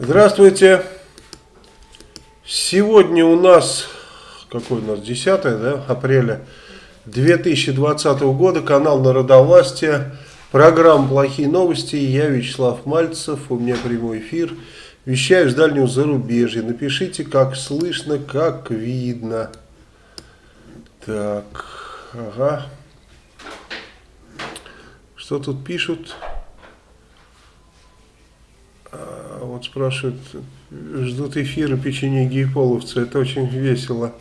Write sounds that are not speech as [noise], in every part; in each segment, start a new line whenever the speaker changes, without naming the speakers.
Здравствуйте. Сегодня у нас, какой у нас, 10 да, апреля 2020 года, канал Народовластия, программа «Плохие новости». Я Вячеслав Мальцев, у меня прямой эфир. Вещаю с дальнего зарубежья. Напишите, как слышно, как видно. Так, ага. Что тут пишут? А, вот спрашивают, ждут эфира печенье гейполовца. Это очень весело.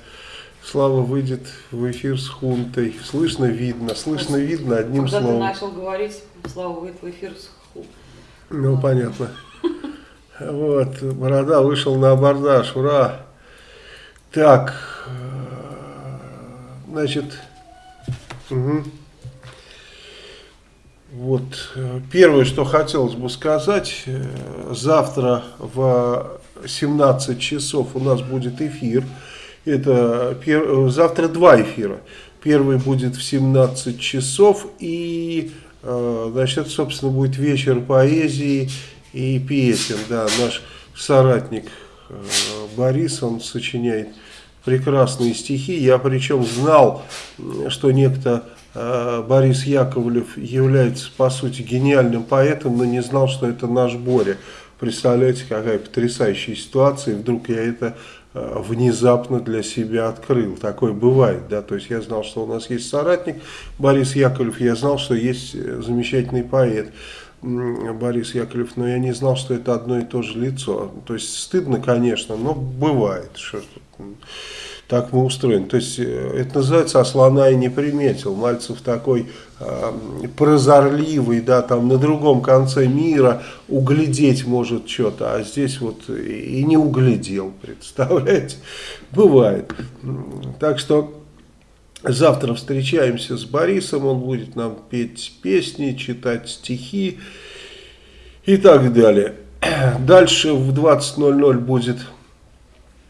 Слава выйдет в эфир с хунтой. Слышно, видно. Слышно, видно одним
Когда
словом.
ты начал говорить, Слава выйдет в эфир с хунтой.
Ну, понятно. Вот, Борода вышел на абордаж. Ура! Так, э, значит, угу. Вот, э, первое, что хотелось бы сказать, э, завтра в 17 часов у нас будет эфир. Это пер... Э, завтра два эфира. Первый будет в 17 часов и, значит, собственно, будет вечер поэзии и песен. Да, наш соратник Борис, он сочиняет прекрасные стихи. Я причем знал, что некто Борис Яковлев является, по сути, гениальным поэтом, но не знал, что это наш Боря. Представляете, какая потрясающая ситуация, и вдруг я это э, внезапно для себя открыл. Такое бывает, да, то есть я знал, что у нас есть соратник Борис Яковлев, я знал, что есть э, замечательный поэт Борис Яковлев, но я не знал, что это одно и то же лицо. То есть стыдно, конечно, но бывает, что так мы устроены. То есть э, это называется «А слона и не приметил». Мальцев такой э, прозорливый, да, там на другом конце мира углядеть может что-то, а здесь вот и не углядел, [laughs] представляете? Бывает. Так что завтра встречаемся с Борисом, он будет нам петь песни, читать стихи и так далее. [clears throat] Дальше в 20.00 будет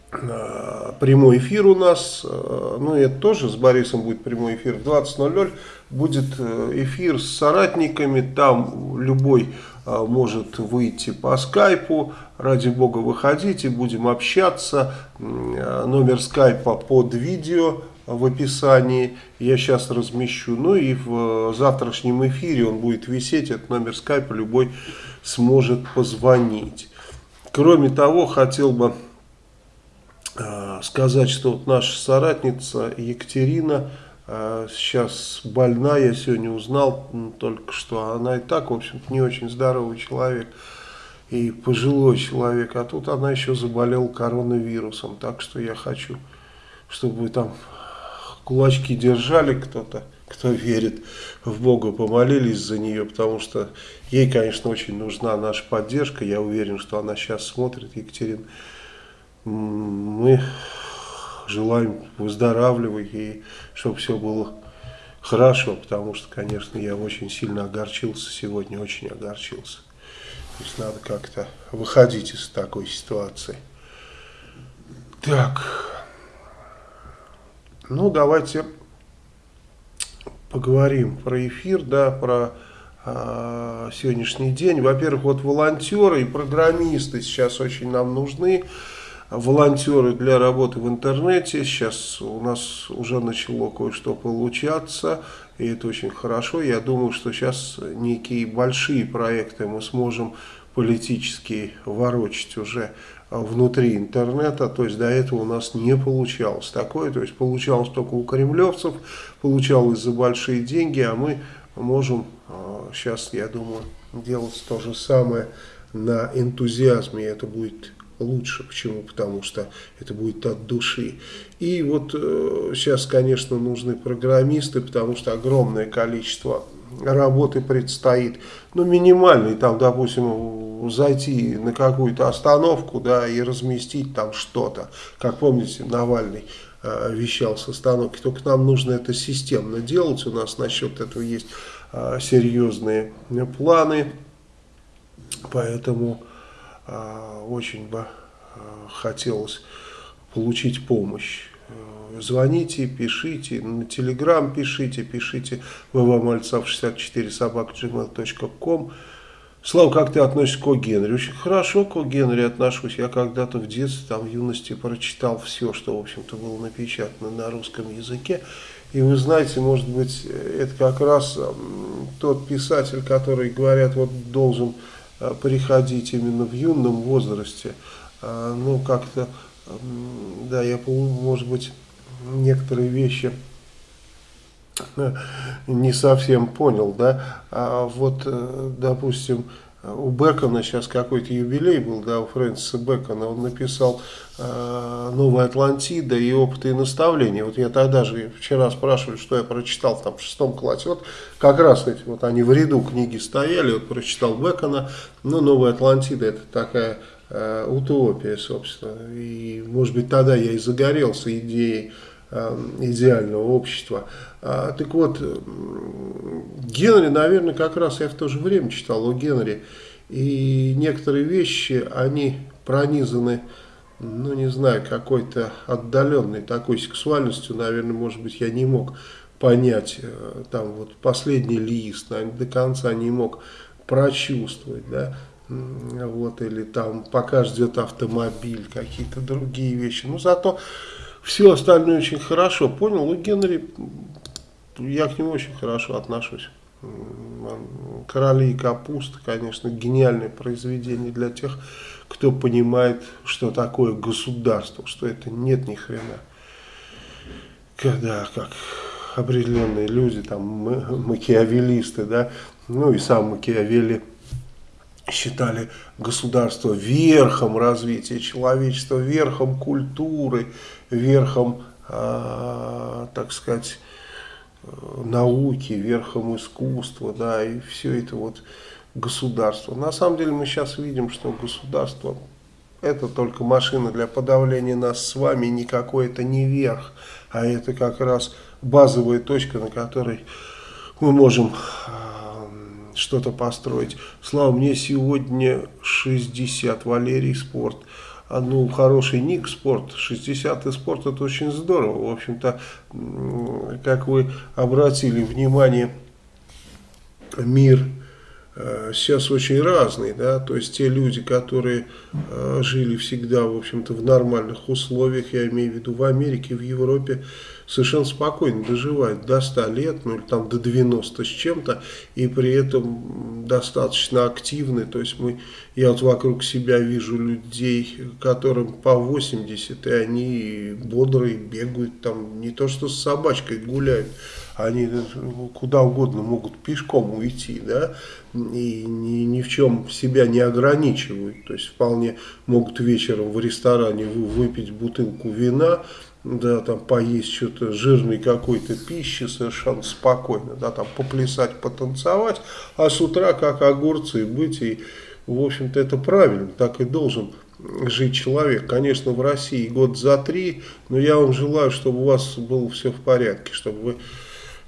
прямой эфир у нас, э, ну это тоже с Борисом будет прямой эфир, в 20.00 будет э, эфир с соратниками, там любой может выйти по скайпу, ради бога выходите, будем общаться, номер скайпа под видео в описании, я сейчас размещу, ну и в завтрашнем эфире он будет висеть, этот номер скайпа любой сможет позвонить. Кроме того, хотел бы Э, сказать, что вот наша соратница Екатерина э, сейчас больна, я сегодня узнал только что, она и так, в общем-то, не очень здоровый человек и пожилой человек, а тут она еще заболела коронавирусом, так что я хочу, чтобы там кулачки держали кто-то, кто верит в Бога, помолились за нее, потому что ей, конечно, очень нужна наша поддержка, я уверен, что она сейчас смотрит, Екатерина, мы желаем выздоравливать и чтобы все было хорошо, потому что, конечно, я очень сильно огорчился сегодня, очень огорчился. То есть надо как-то выходить из такой ситуации. Так, ну давайте поговорим про эфир, да, про э, сегодняшний день. Во-первых, вот волонтеры и программисты сейчас очень нам нужны волонтеры для работы в интернете. Сейчас у нас уже начало кое-что получаться, и это очень хорошо. Я думаю, что сейчас некие большие проекты мы сможем политически ворочать уже внутри интернета, то есть до этого у нас не получалось такое, то есть получалось только у кремлевцев, получалось за большие деньги, а мы можем сейчас, а, я думаю, делать то же самое на энтузиазме, это будет лучше. Почему? Потому что это будет от души. И вот э, сейчас, конечно, нужны программисты, потому что огромное количество работы предстоит. Ну, минимальный, там, допустим, зайти на какую-то остановку, да, и разместить там что-то. Как помните, Навальный э, вещал с остановки. Только нам нужно это системно делать. У нас насчет этого есть э, серьезные планы. Поэтому очень бы а, хотелось получить помощь. Э, звоните, пишите, на телеграм пишите, пишите ввмальцев64 собак gmail.com Слава, как ты относишься к О. Генри? Очень хорошо к О. Генри отношусь. Я когда-то в детстве, там, в юности прочитал все, что, в общем-то, было напечатано на русском языке. И вы знаете, может быть, это как раз тот писатель, который, говорят, вот должен э, приходить именно в юном возрасте. А, ну, как-то, да, я, может быть, некоторые вещи не совсем понял, да, а вот, э, допустим, у Бекона сейчас какой-то юбилей был, да, у Фрэнсиса Бекона, он написал э, «Новая Атлантида» и «Опыты и наставления». Вот я тогда же, вчера спрашивали, что я прочитал там в шестом классе, вот как раз эти, вот они в ряду книги стояли, вот прочитал Бекона, ну, «Новая Атлантида» это такая э, утопия, собственно, и, может быть, тогда я и загорелся идеей идеального общества. А, так вот, Генри, наверное, как раз я в то же время читал о Генри. И некоторые вещи, они пронизаны, ну не знаю, какой-то отдаленной такой сексуальностью, наверное, может быть, я не мог понять, э, там вот последний лист, наверное, до конца не мог прочувствовать, да, вот, или там пока ждет автомобиль, какие-то другие вещи. Но зато все остальное очень хорошо понял. У Генри я к нему очень хорошо отношусь. «Короли и капуста», конечно, гениальное произведение для тех, кто понимает, что такое государство, что это нет ни хрена. Когда, как определенные люди, там, макиавелисты, да, ну и сам Макиавелли, считали государство верхом развития человечества, верхом культуры, верхом, э, так сказать, науки, верхом искусства, да, и все это вот государство. На самом деле мы сейчас видим, что государство это только машина для подавления нас с вами, никакой это не верх, а это как раз базовая точка, на которой мы можем что-то построить. Слава, мне сегодня 60, Валерий Спорт ну, хороший ник спорт, 60-й спорт, это очень здорово. В общем-то, как вы обратили внимание, мир э, сейчас очень разный, да, то есть те люди, которые э, жили всегда, в общем-то, в нормальных условиях, я имею в виду в Америке, в Европе, совершенно спокойно доживают до 100 лет, ну или там до 90 с чем-то, и при этом достаточно активны, то есть мы, я вот вокруг себя вижу людей, которым по 80, и они бодрые, бегают там, не то что с собачкой гуляют, они куда угодно могут пешком уйти, да, и ни, ни в чем себя не ограничивают, то есть вполне могут вечером в ресторане выпить бутылку вина, да, там поесть что-то жирной какой-то пищи совершенно спокойно, да, там поплясать, потанцевать, а с утра как огурцы быть, и, в общем-то, это правильно, так и должен жить человек. Конечно, в России год за три, но я вам желаю, чтобы у вас было все в порядке, чтобы вы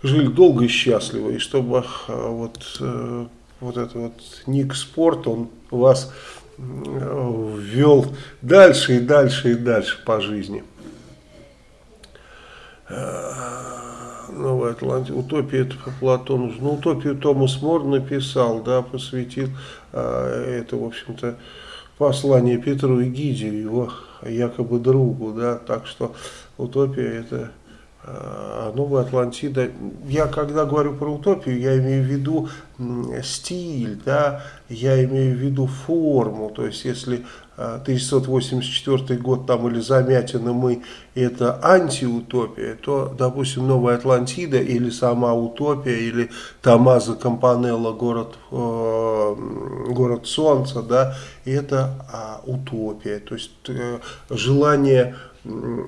жили долго и счастливо, и чтобы а, вот, э, вот этот вот ник спорт, он вас э, ввел дальше и дальше и дальше по жизни. Э, Новая Атлантика, утопия это по Платону. Ну, утопию Томас Мор написал, да, посвятил э, это, в общем-то, послание Петру и Гиде, его якобы другу, да, так что утопия это а новая Атлантида, я когда говорю про утопию, я имею в виду стиль, да, я имею в виду форму, то есть если 1984 год там или Замятина мы это антиутопия, то, допустим, Новая Атлантида или сама утопия, или Томазо Кампанелло, город, э, город Солнца, да, это а, утопия, то есть э, желание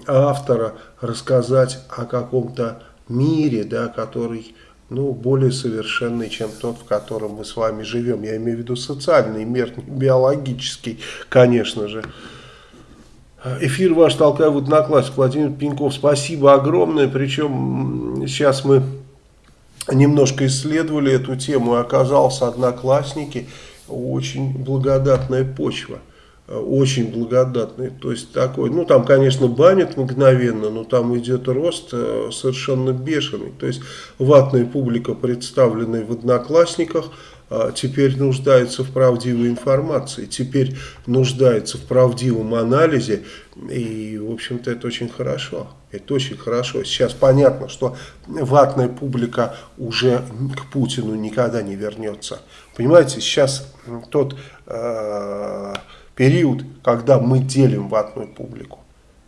автора рассказать о каком-то мире, да, который ну, более совершенный, чем тот, в котором мы с вами живем. Я имею в виду социальный мир, биологический, конечно же. Эфир ваш толкаю в одноклассник. Владимир Пеньков, спасибо огромное. Причем сейчас мы немножко исследовали эту тему, и оказался одноклассники очень благодатная почва очень благодатный. То есть такой, ну там, конечно, банят мгновенно, но там идет рост э, совершенно бешеный. То есть ватная публика, представленная в Одноклассниках, а, теперь нуждается в правдивой информации, теперь нуждается в правдивом анализе, и, в общем-то, это очень хорошо. Это очень хорошо. Сейчас понятно, что ватная публика уже к Путину никогда не вернется. Понимаете, сейчас тот э, период, когда мы делим ватную публику.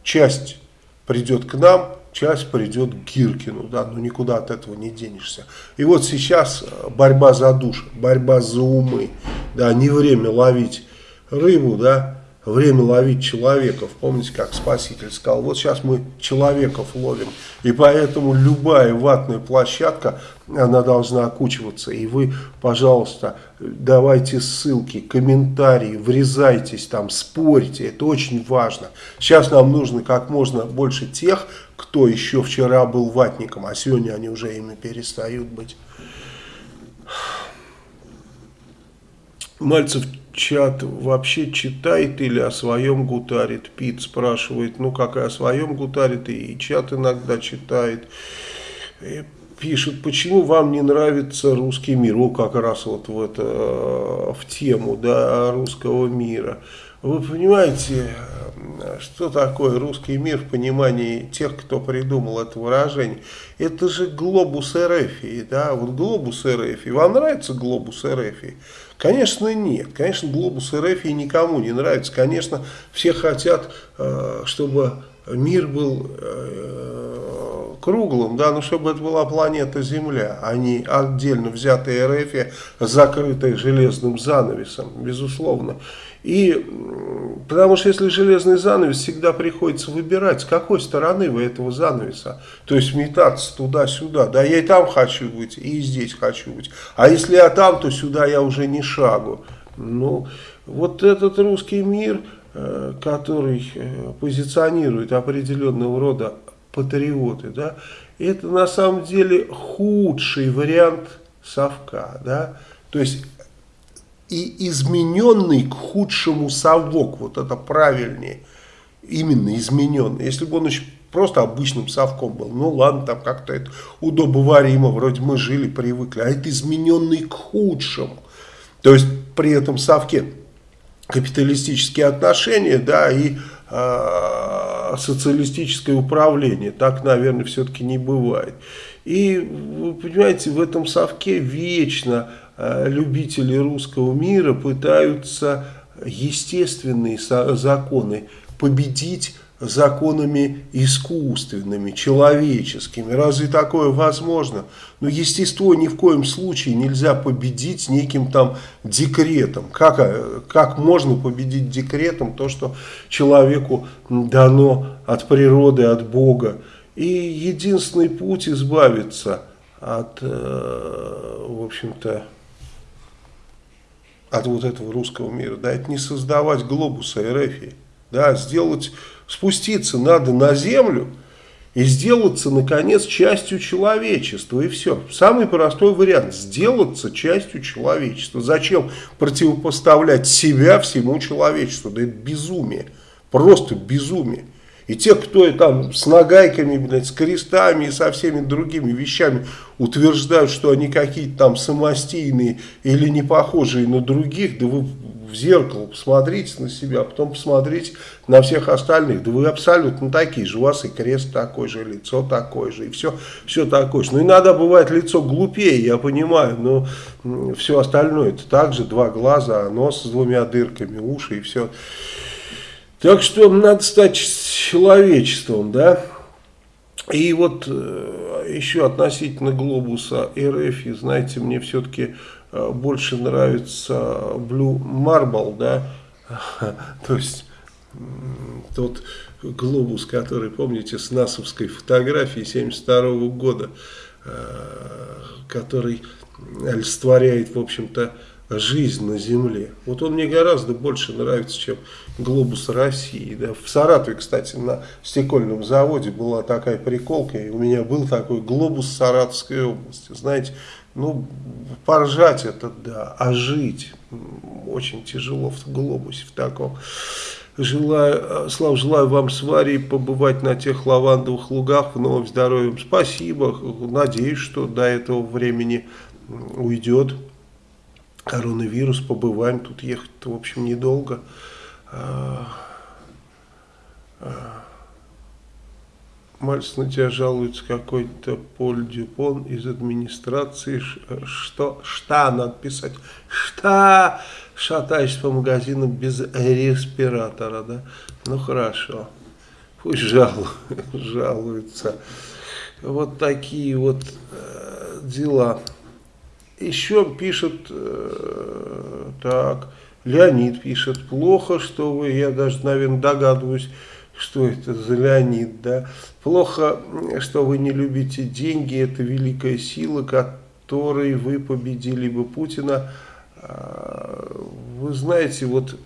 Часть придет к нам, часть придет к Гиркину, да, ну никуда от этого не денешься. И вот сейчас э, борьба за душу, борьба за умы, да, не время ловить рыбу, да, время ловить человеков. Помните, как Спаситель сказал, вот сейчас мы человеков ловим. И поэтому любая ватная площадка, она должна окучиваться. И вы, пожалуйста, давайте ссылки, комментарии, врезайтесь там, спорьте. Это очень важно. Сейчас нам нужно как можно больше тех, кто еще вчера был ватником, а сегодня они уже ими перестают быть. Мальцев чат вообще читает или о своем гутарит? Пит спрашивает, ну как и о своем гутарит, и чат иногда читает. И пишет, почему вам не нравится русский мир? О, как раз вот в, это, в тему да, русского мира. Вы понимаете, что такое русский мир в понимании тех, кто придумал это выражение? Это же глобус РФ, да, вот глобус РФ. Вам нравится глобус РФ? Конечно, нет. Конечно, глобус РФ никому не нравится. Конечно, все хотят, э, чтобы мир был э, круглым, да, но чтобы это была планета Земля, а не отдельно взятая РФ, закрытая железным занавесом, безусловно. И потому что если железный занавес, всегда приходится выбирать, с какой стороны вы этого занавеса. То есть метаться туда-сюда. Да, я и там хочу быть, и здесь хочу быть. А если я там, то сюда я уже не шагу. Ну, вот этот русский мир, э, который э, позиционирует определенного рода патриоты, да, это на самом деле худший вариант совка, да, то есть и измененный к худшему совок, вот это правильнее, именно измененный. Если бы он еще просто обычным совком был, ну ладно, там как-то это удобоваримо, вроде мы жили, привыкли, а это измененный к худшему. То есть при этом совке капиталистические отношения, да, и э, социалистическое управление. Так, наверное, все-таки не бывает. И, вы понимаете, в этом совке вечно любители русского мира пытаются естественные законы победить законами искусственными, человеческими. Разве такое возможно? Но естество ни в коем случае нельзя победить неким там декретом. Как, э, как можно победить декретом то, что человеку дано от природы, от Бога? И единственный путь избавиться от, э, в общем-то, от вот этого русского мира, да, это не создавать глобуса РФ, да, сделать, спуститься надо на землю и сделаться, наконец, частью человечества, и все. Самый простой вариант, сделаться частью человечества. Зачем противопоставлять себя всему человечеству? Да это безумие, просто безумие. И те, кто там с нагайками, блядь, с крестами и со всеми другими вещами утверждают, что они какие-то там самостийные или не похожие на других, да вы в зеркало посмотрите на себя, а потом посмотрите на всех остальных. Да вы абсолютно такие же, у вас и крест такой же, лицо такое же, и все, все такое же. Ну, иногда бывает лицо глупее, я понимаю, но все остальное это также два глаза, нос с двумя дырками, уши и все. Так что надо стать человечеством, да. И вот э, еще относительно глобуса РФ, знаете, мне все-таки э, больше нравится Blue Marble, да, [laughs] то есть тот глобус, который, помните, с НАСовской фотографии 72 -го года, э, который олицетворяет, в общем-то, жизнь на Земле. Вот он мне гораздо больше нравится, чем глобус России. Да. В Саратове, кстати, на стекольном заводе была такая приколка, и у меня был такой глобус Саратовской области. Знаете, ну, поржать это да, а жить очень тяжело в глобусе в таком. Желаю, Слав, желаю вам с Варей побывать на тех лавандовых лугах в новом здоровье. Спасибо. Надеюсь, что до этого времени уйдет коронавирус, побываем, тут ехать в общем, недолго. А, а, Мальц на тебя жалуется какой-то Поль Дюпон из администрации. Что? Что надо писать? Что? Шатаешься по магазину без респиратора, да? Ну хорошо. Пусть жалуют, [laughs] жалуются. Вот такие вот э, дела. Еще пишет, э, так, Леонид пишет, плохо, что вы, я даже, наверное, догадываюсь, что это за Леонид, да. Плохо, что вы не любите деньги, это великая сила, которой вы победили бы Путина. А, вы знаете, вот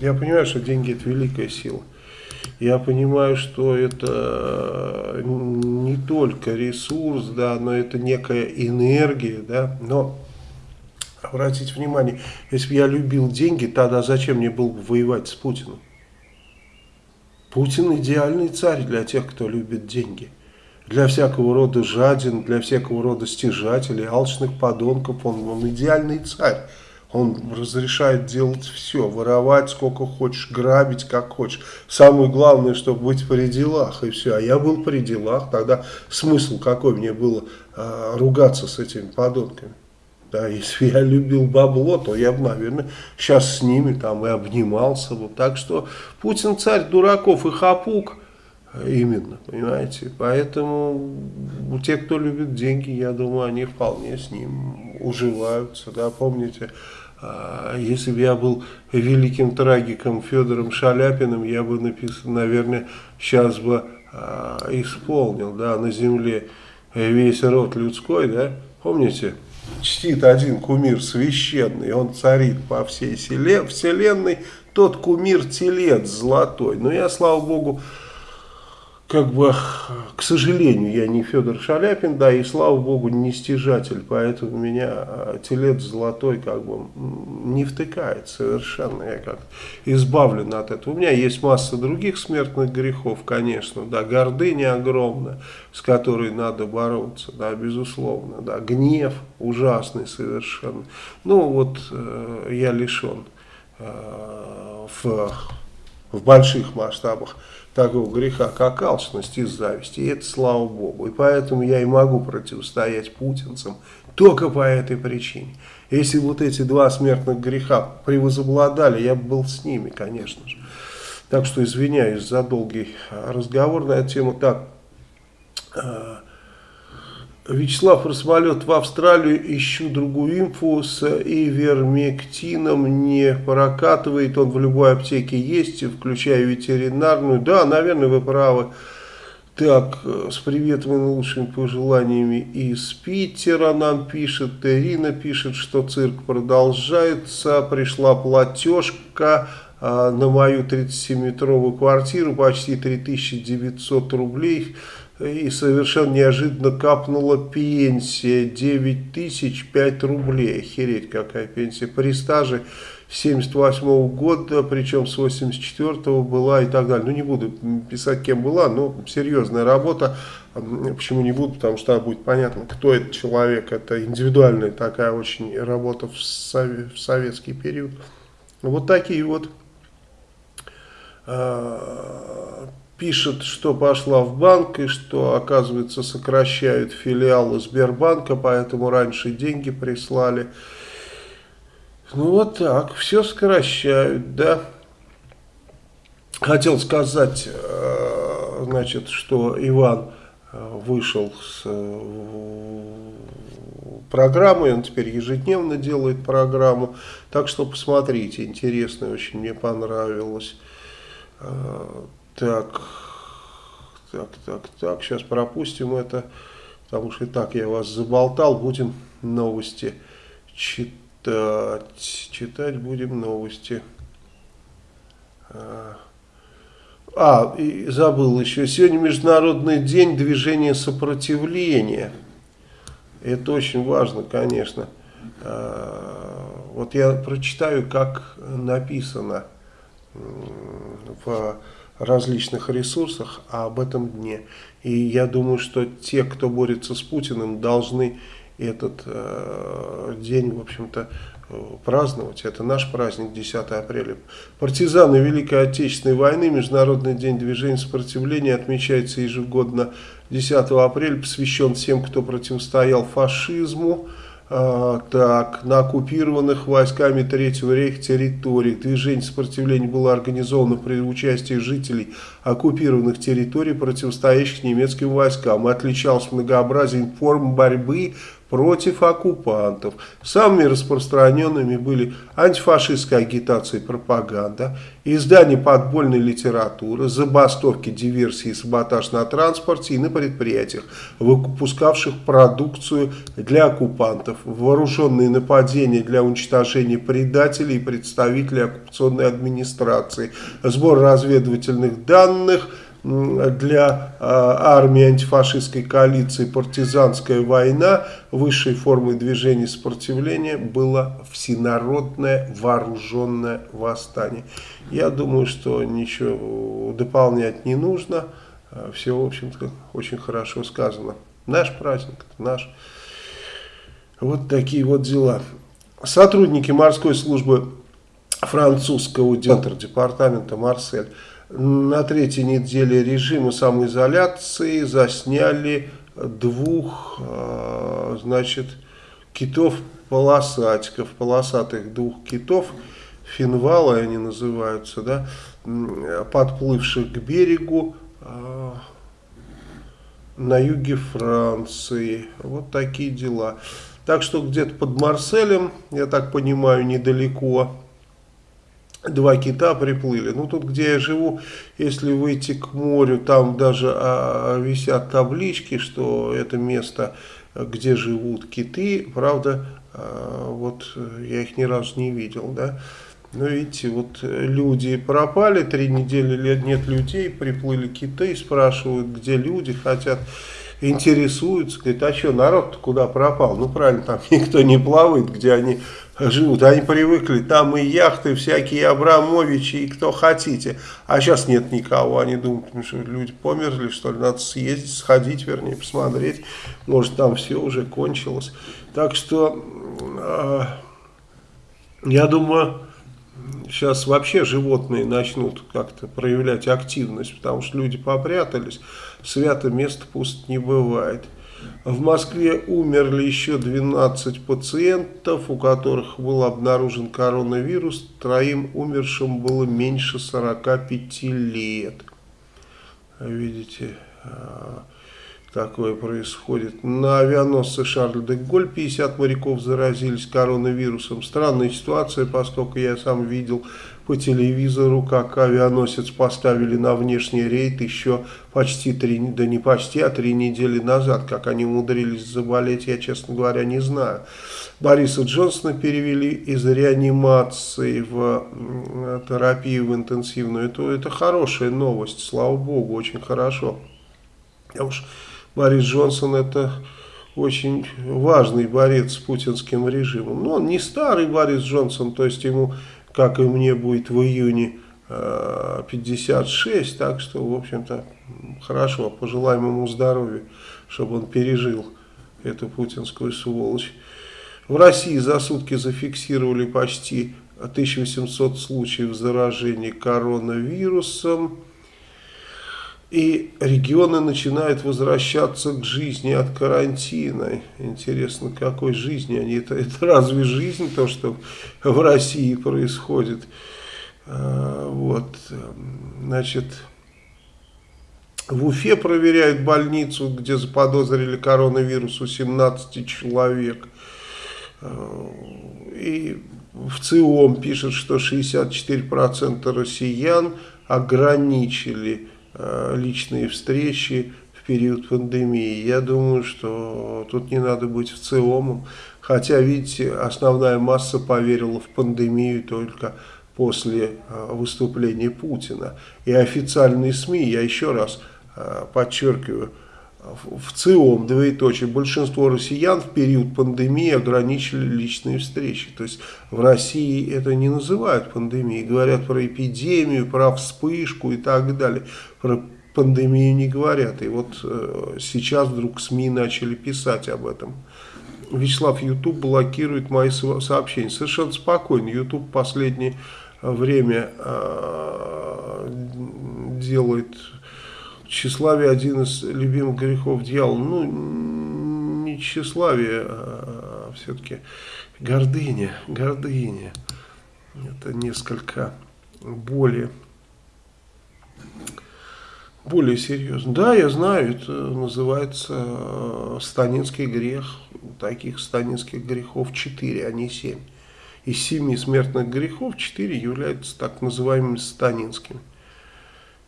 я понимаю, что деньги это великая сила. Я понимаю, что это не только ресурс, да, но это некая энергия, да, но обратите внимание, если бы я любил деньги, тогда зачем мне было бы воевать с Путиным? Путин идеальный царь для тех, кто любит деньги. Для всякого рода жадин, для всякого рода стяжателей, алчных подонков, он, он идеальный царь. Он разрешает делать все, воровать сколько хочешь, грабить как хочешь. Самое главное, чтобы быть при делах и все. А я был при делах, тогда смысл какой мне было э, ругаться с этими подонками. Да, если я любил бабло, то я бы, наверное, сейчас с ними там и обнимался бы. Так что Путин царь дураков и хапук именно, понимаете. Поэтому те, кто любит деньги, я думаю, они вполне с ним уживаются. Да, помните, а, если бы я был великим трагиком Федором Шаляпиным, я бы написал, наверное, сейчас бы а, исполнил, да, на земле весь род людской, да, помните? Чтит один кумир священный, он царит по всей вселенной, тот кумир телец золотой. Но я, слава богу, как бы, к сожалению, я не Федор Шаляпин, да, и слава богу, не стяжатель, поэтому меня а, телец золотой как бы не втыкает совершенно, я как избавлен от этого. У меня есть масса других смертных грехов, конечно, да, гордыня огромная, с которой надо бороться, да, безусловно, да, гнев ужасный совершенно. Ну, вот э, я лишен э, в, в больших масштабах такого греха, как алчность и зависть. И это слава Богу. И поэтому я и могу противостоять путинцам только по этой причине. Если вот эти два смертных греха превозобладали, я бы был с ними, конечно же. Так что извиняюсь за долгий разговор на эту тему. Так, э, Вячеслав Росмолет в Австралию, ищу другую инфу с ивермектином, не прокатывает, он в любой аптеке есть, включая ветеринарную. Да, наверное, вы правы. Так, с приветом и лучшими пожеланиями из Питера нам пишет, Ирина пишет, что цирк продолжается, пришла платежка а, на мою 37-метровую квартиру, почти 3900 рублей, и совершенно неожиданно капнула пенсия 9 тысяч 5 рублей. Охереть какая пенсия. При стаже 78 -го года, причем с 84 -го была и так далее. Ну не буду писать кем была, но серьезная работа. Почему не буду? Потому что будет понятно, кто этот человек. Это индивидуальная такая очень работа в, советский период. Вот такие вот а, пишет, что пошла в банк и что, оказывается, сокращают филиалы Сбербанка, поэтому раньше деньги прислали. Ну вот так, все сокращают, да. Хотел сказать, э, значит, что Иван э, вышел с э, программой, он теперь ежедневно делает программу, так что посмотрите, интересно, очень мне понравилось. Так, так, так, так, сейчас пропустим это, потому что и так я вас заболтал, будем новости читать, читать будем новости. А, а и забыл еще, сегодня Международный день движения сопротивления. Это очень важно, конечно. А, вот я прочитаю, как написано в различных ресурсах об этом дне. И я думаю, что те, кто борется с Путиным, должны этот э, день, в общем-то, праздновать. Это наш праздник, 10 апреля. Партизаны Великой Отечественной войны, Международный день движения сопротивления отмечается ежегодно 10 апреля, посвящен всем, кто противостоял фашизму. А, так, на оккупированных войсками Третьего рейха территориях. Движение сопротивления было организовано при участии жителей оккупированных территорий, противостоящих немецким войскам. Отличалось многообразием форм борьбы против оккупантов. Самыми распространенными были антифашистская агитация и пропаганда, издание подпольной литературы, забастовки, диверсии и саботаж на транспорте и на предприятиях, выпускавших продукцию для оккупантов, вооруженные нападения для уничтожения предателей и представителей оккупационной администрации, сбор разведывательных данных – для а, армии антифашистской коалиции партизанская война высшей формой движения сопротивления было всенародное вооруженное восстание. Я думаю, что ничего дополнять не нужно. А, Все, в общем-то, очень хорошо сказано. Наш праздник, наш. Вот такие вот дела. Сотрудники морской службы французского департамента Марсель на третьей неделе режима самоизоляции засняли двух, а, значит, китов-полосатиков, полосатых двух китов, финвалы они называются, да, подплывших к берегу а, на юге Франции. Вот такие дела. Так что где-то под Марселем, я так понимаю, недалеко два кита приплыли. Ну, тут, где я живу, если выйти к морю, там даже а, висят таблички, что это место, где живут киты. Правда, а, вот я их ни разу не видел, да. Но видите, вот люди пропали, три недели нет людей, приплыли киты, спрашивают, где люди, хотят интересуются, говорят, а что, народ куда пропал? Ну, правильно, там [laughs] никто не плавает, где они живут. Они привыкли, там и яхты всякие, Абрамовичи, и кто хотите. А сейчас нет никого. Они думают, ну, что люди померли, что ли, надо съездить, сходить, вернее, посмотреть. Может, там все уже кончилось. Так что, э, я думаю, сейчас вообще животные начнут как-то проявлять активность, потому что люди попрятались, свято место пусть не бывает. В Москве умерли еще 12 пациентов, у которых был обнаружен коронавирус. Троим умершим было меньше 45 лет. Видите, а, такое происходит. На авианосце Шарль де Голь 50 моряков заразились коронавирусом. Странная ситуация, поскольку я сам видел по телевизору, как авианосец поставили на внешний рейд еще почти три, да не почти, а три недели назад. Как они умудрились заболеть, я, честно говоря, не знаю. Бориса Джонсона перевели из реанимации в терапию в интенсивную. Это, это хорошая новость, слава богу, очень хорошо. Потому что Борис Джонсон это очень важный борец с путинским режимом. Но он не старый Борис Джонсон, то есть ему как и мне будет в июне 56, э, так что, в общем-то, хорошо, пожелаем ему здоровья, чтобы он пережил эту путинскую сволочь. В России за сутки зафиксировали почти 1800 случаев заражения коронавирусом. И регионы начинают возвращаться к жизни от карантина. Интересно, какой жизни они? Это, это разве жизнь, то, что в России происходит? А, вот, значит, в Уфе проверяют больницу, где заподозрили коронавирус у 17 человек. А, и в ЦИОМ пишет, что 64% россиян ограничили личные встречи в период пандемии. Я думаю, что тут не надо быть в целом. Хотя, видите, основная масса поверила в пандемию только после э, выступления Путина. И официальные СМИ, я еще раз э, подчеркиваю, в ЦИОМ, двоеточие, большинство россиян в период пандемии ограничили личные встречи. То есть в России это не называют пандемией, говорят про эпидемию, про вспышку и так далее. Про пандемию не говорят. И вот э, сейчас вдруг СМИ начали писать об этом. Вячеслав, YouTube блокирует мои сообщения. Совершенно спокойно. YouTube последнее время э, делает тщеславие один из любимых грехов дьявола. Ну, не тщеславие, а все-таки гордыня, гордыня. Это несколько более более серьезно. Да, я знаю, это называется э, станинский грех. Таких станинских грехов 4, а не 7. Из семи смертных грехов 4 являются так называемыми станинскими.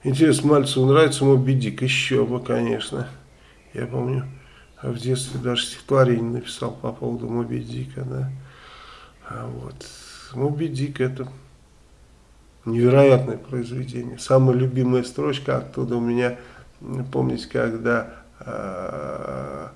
Интересно, Мальцеву нравится Моби Дик? Еще бы, конечно. Я помню, в детстве даже стихотворение написал по поводу Моби Дика, да. А вот. Моби Дик это Невероятное произведение. Самая любимая строчка оттуда у меня, помните, когда э,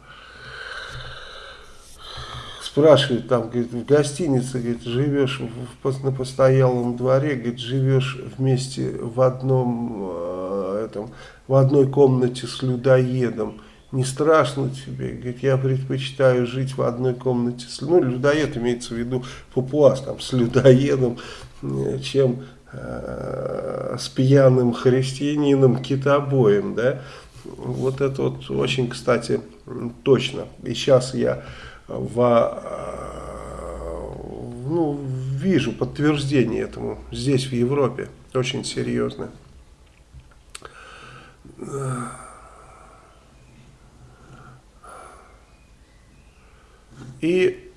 спрашивают там, говорит, в гостинице, говорит, живешь в, на постоялом дворе, говорит, живешь вместе в одном, э, этом, в одной комнате с людоедом, не страшно тебе, говорит, я предпочитаю жить в одной комнате с, ну, людоед имеется в виду папуас, там, с людоедом, э, чем Э, с пьяным христианином китобоем, да, вот это вот очень, кстати, точно. И сейчас я в, э, ну, вижу подтверждение этому здесь, в Европе, очень серьезно. И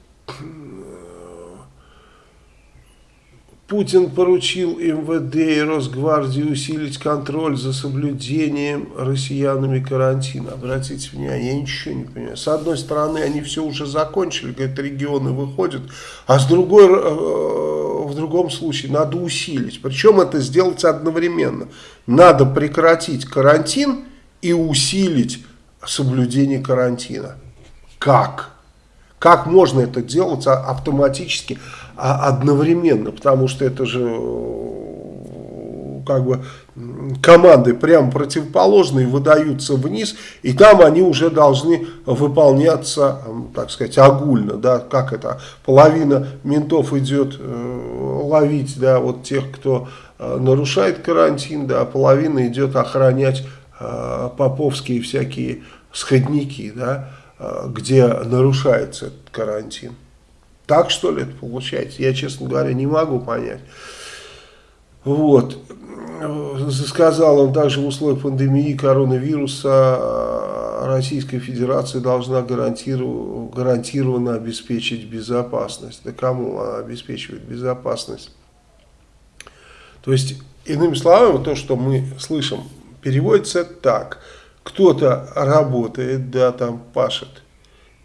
Путин поручил МВД и Росгвардии усилить контроль за соблюдением россиянами карантина. Обратите внимание, я ничего не понимаю. С одной стороны, они все уже закончили, говорят, регионы выходят, а с другой, э, в другом случае, надо усилить. Причем это сделать одновременно. Надо прекратить карантин и усилить соблюдение карантина. Как? Как можно это делать автоматически? А одновременно, потому что это же как бы команды прямо противоположные выдаются вниз, и там они уже должны выполняться, так сказать, огульно, да, как это, половина ментов идет э, ловить, да, вот тех, кто э, нарушает карантин, да, половина идет охранять э, поповские всякие сходники, да, э, где нарушается этот карантин. Так что ли это получается? Я, честно говоря, не могу понять. Вот. Сказал он также в условиях пандемии коронавируса а, Российская Федерация должна гарантированно обеспечить безопасность. Да кому она обеспечивает безопасность? То есть, иными словами, то, что мы слышим, переводится так. Кто-то работает, да, там пашет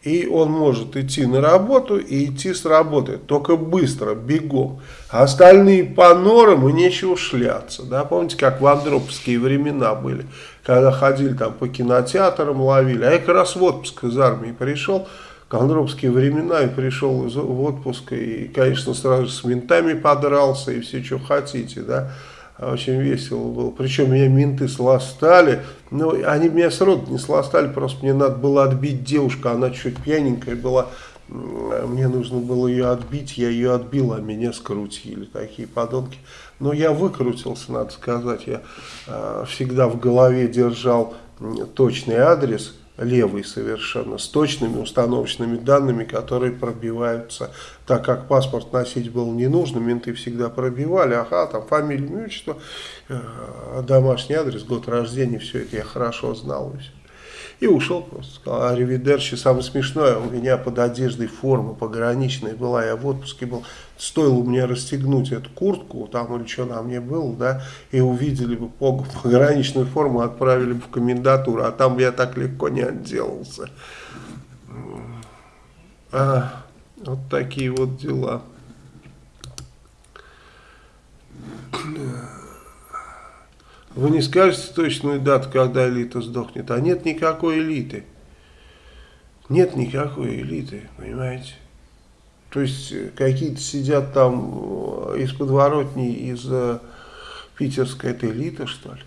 и он может идти на работу и идти с работы, только быстро, бегом. А остальные по норам и нечего шляться. Да? Помните, как в андроповские времена были, когда ходили там по кинотеатрам, ловили. А я как раз в отпуск из армии пришел, к андроповские времена, и пришел в отпуск, и, конечно, сразу с ментами подрался, и все, что хотите, да. Очень весело было. Причем меня менты сластали. Но они меня сроду не сластали, просто мне надо было отбить девушку. Она чуть пьяненькая была. Мне нужно было ее отбить, я ее отбил, а меня скрутили. Такие подонки. Но я выкрутился, надо сказать. Я э, всегда в голове держал точный адрес левый совершенно, с точными установочными данными, которые пробиваются, так как паспорт носить было не нужно, менты всегда пробивали, ага, там фамилия, имя, э, домашний адрес, год рождения, все это я хорошо знал. И все. И ушел просто. Сказал, аривидерчи, самое смешное, у меня под одеждой форма пограничная была, я в отпуске был. Стоило мне расстегнуть эту куртку, там или что на мне было, да, и увидели бы пограничную форму, отправили бы в комендатуру, а там я так легко не отделался. А, вот такие вот дела. Вы не скажете точную дату, когда элита сдохнет, а нет никакой элиты. Нет никакой элиты, понимаете? То есть э, какие-то сидят там э, из подворотни, из э, питерской, это элита, что ли?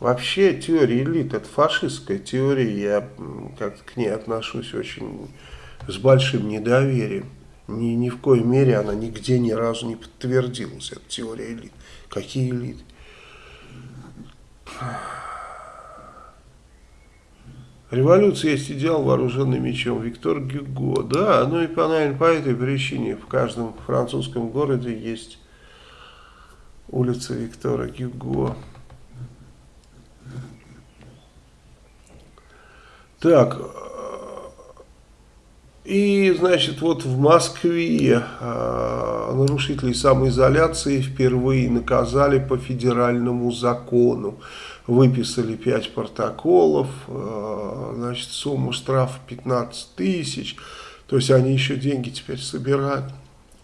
Вообще теория элит, это фашистская теория, я как-то к ней отношусь очень с большим недоверием. Ни, ни в коей мере она нигде ни разу не подтвердилась, эта теория элит. Какие элиты? Революция есть идеал вооруженным мечом. Виктор Гюго. Да, ну и, наверное, по этой причине в каждом французском городе есть улица Виктора Гюго. Так, и, значит, вот в Москве э, нарушителей самоизоляции впервые наказали по федеральному закону. Выписали 5 протоколов, э, значит, сумму штрафа 15 тысяч. То есть они еще деньги теперь собирают.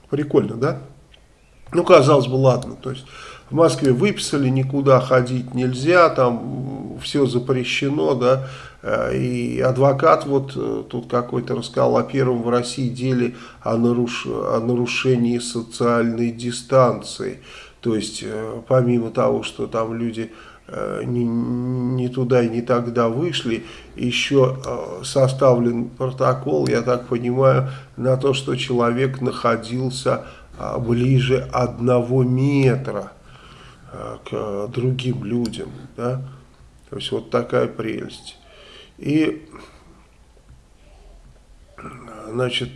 Прикольно, да? Ну, казалось бы, ладно. То есть в Москве выписали, никуда ходить нельзя, там все запрещено, да, Э, и адвокат вот э, тут какой-то рассказал о первом в России деле о, наруш... о нарушении социальной дистанции. То есть, помимо того, что там люди не, не туда и не тогда вышли, еще составлен протокол, я так понимаю, на то, что человек находился ближе одного метра к другим людям. Да? То есть, вот такая прелесть. И, значит,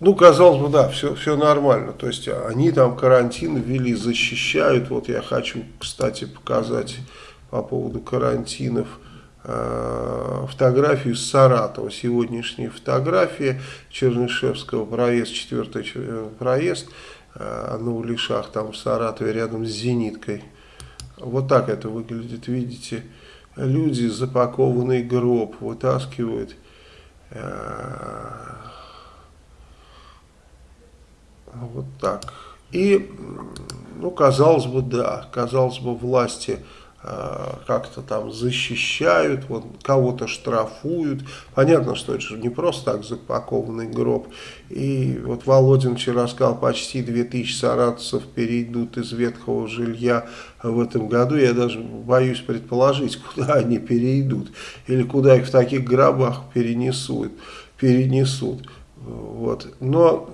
ну, казалось бы, да, все, все нормально. То есть они там карантин ввели, защищают. Вот я хочу, кстати, показать по поводу карантинов э, фотографию с Саратова. Сегодняшняя фотография Чернышевского, проезд, четвертый проезд э, на Улишах, там в Саратове, рядом с Зениткой. Вот так это выглядит, видите люди запакованный гроб вытаскивают э, вот так и ну казалось бы да казалось бы власти Э, как-то там защищают, вот кого-то штрафуют. Понятно, что это же не просто так запакованный гроб. И вот Володин вчера сказал, почти 2000 саратовцев перейдут из ветхого жилья в этом году. Я даже боюсь предположить, куда они перейдут. Или куда их в таких гробах перенесут. перенесут. Вот. Но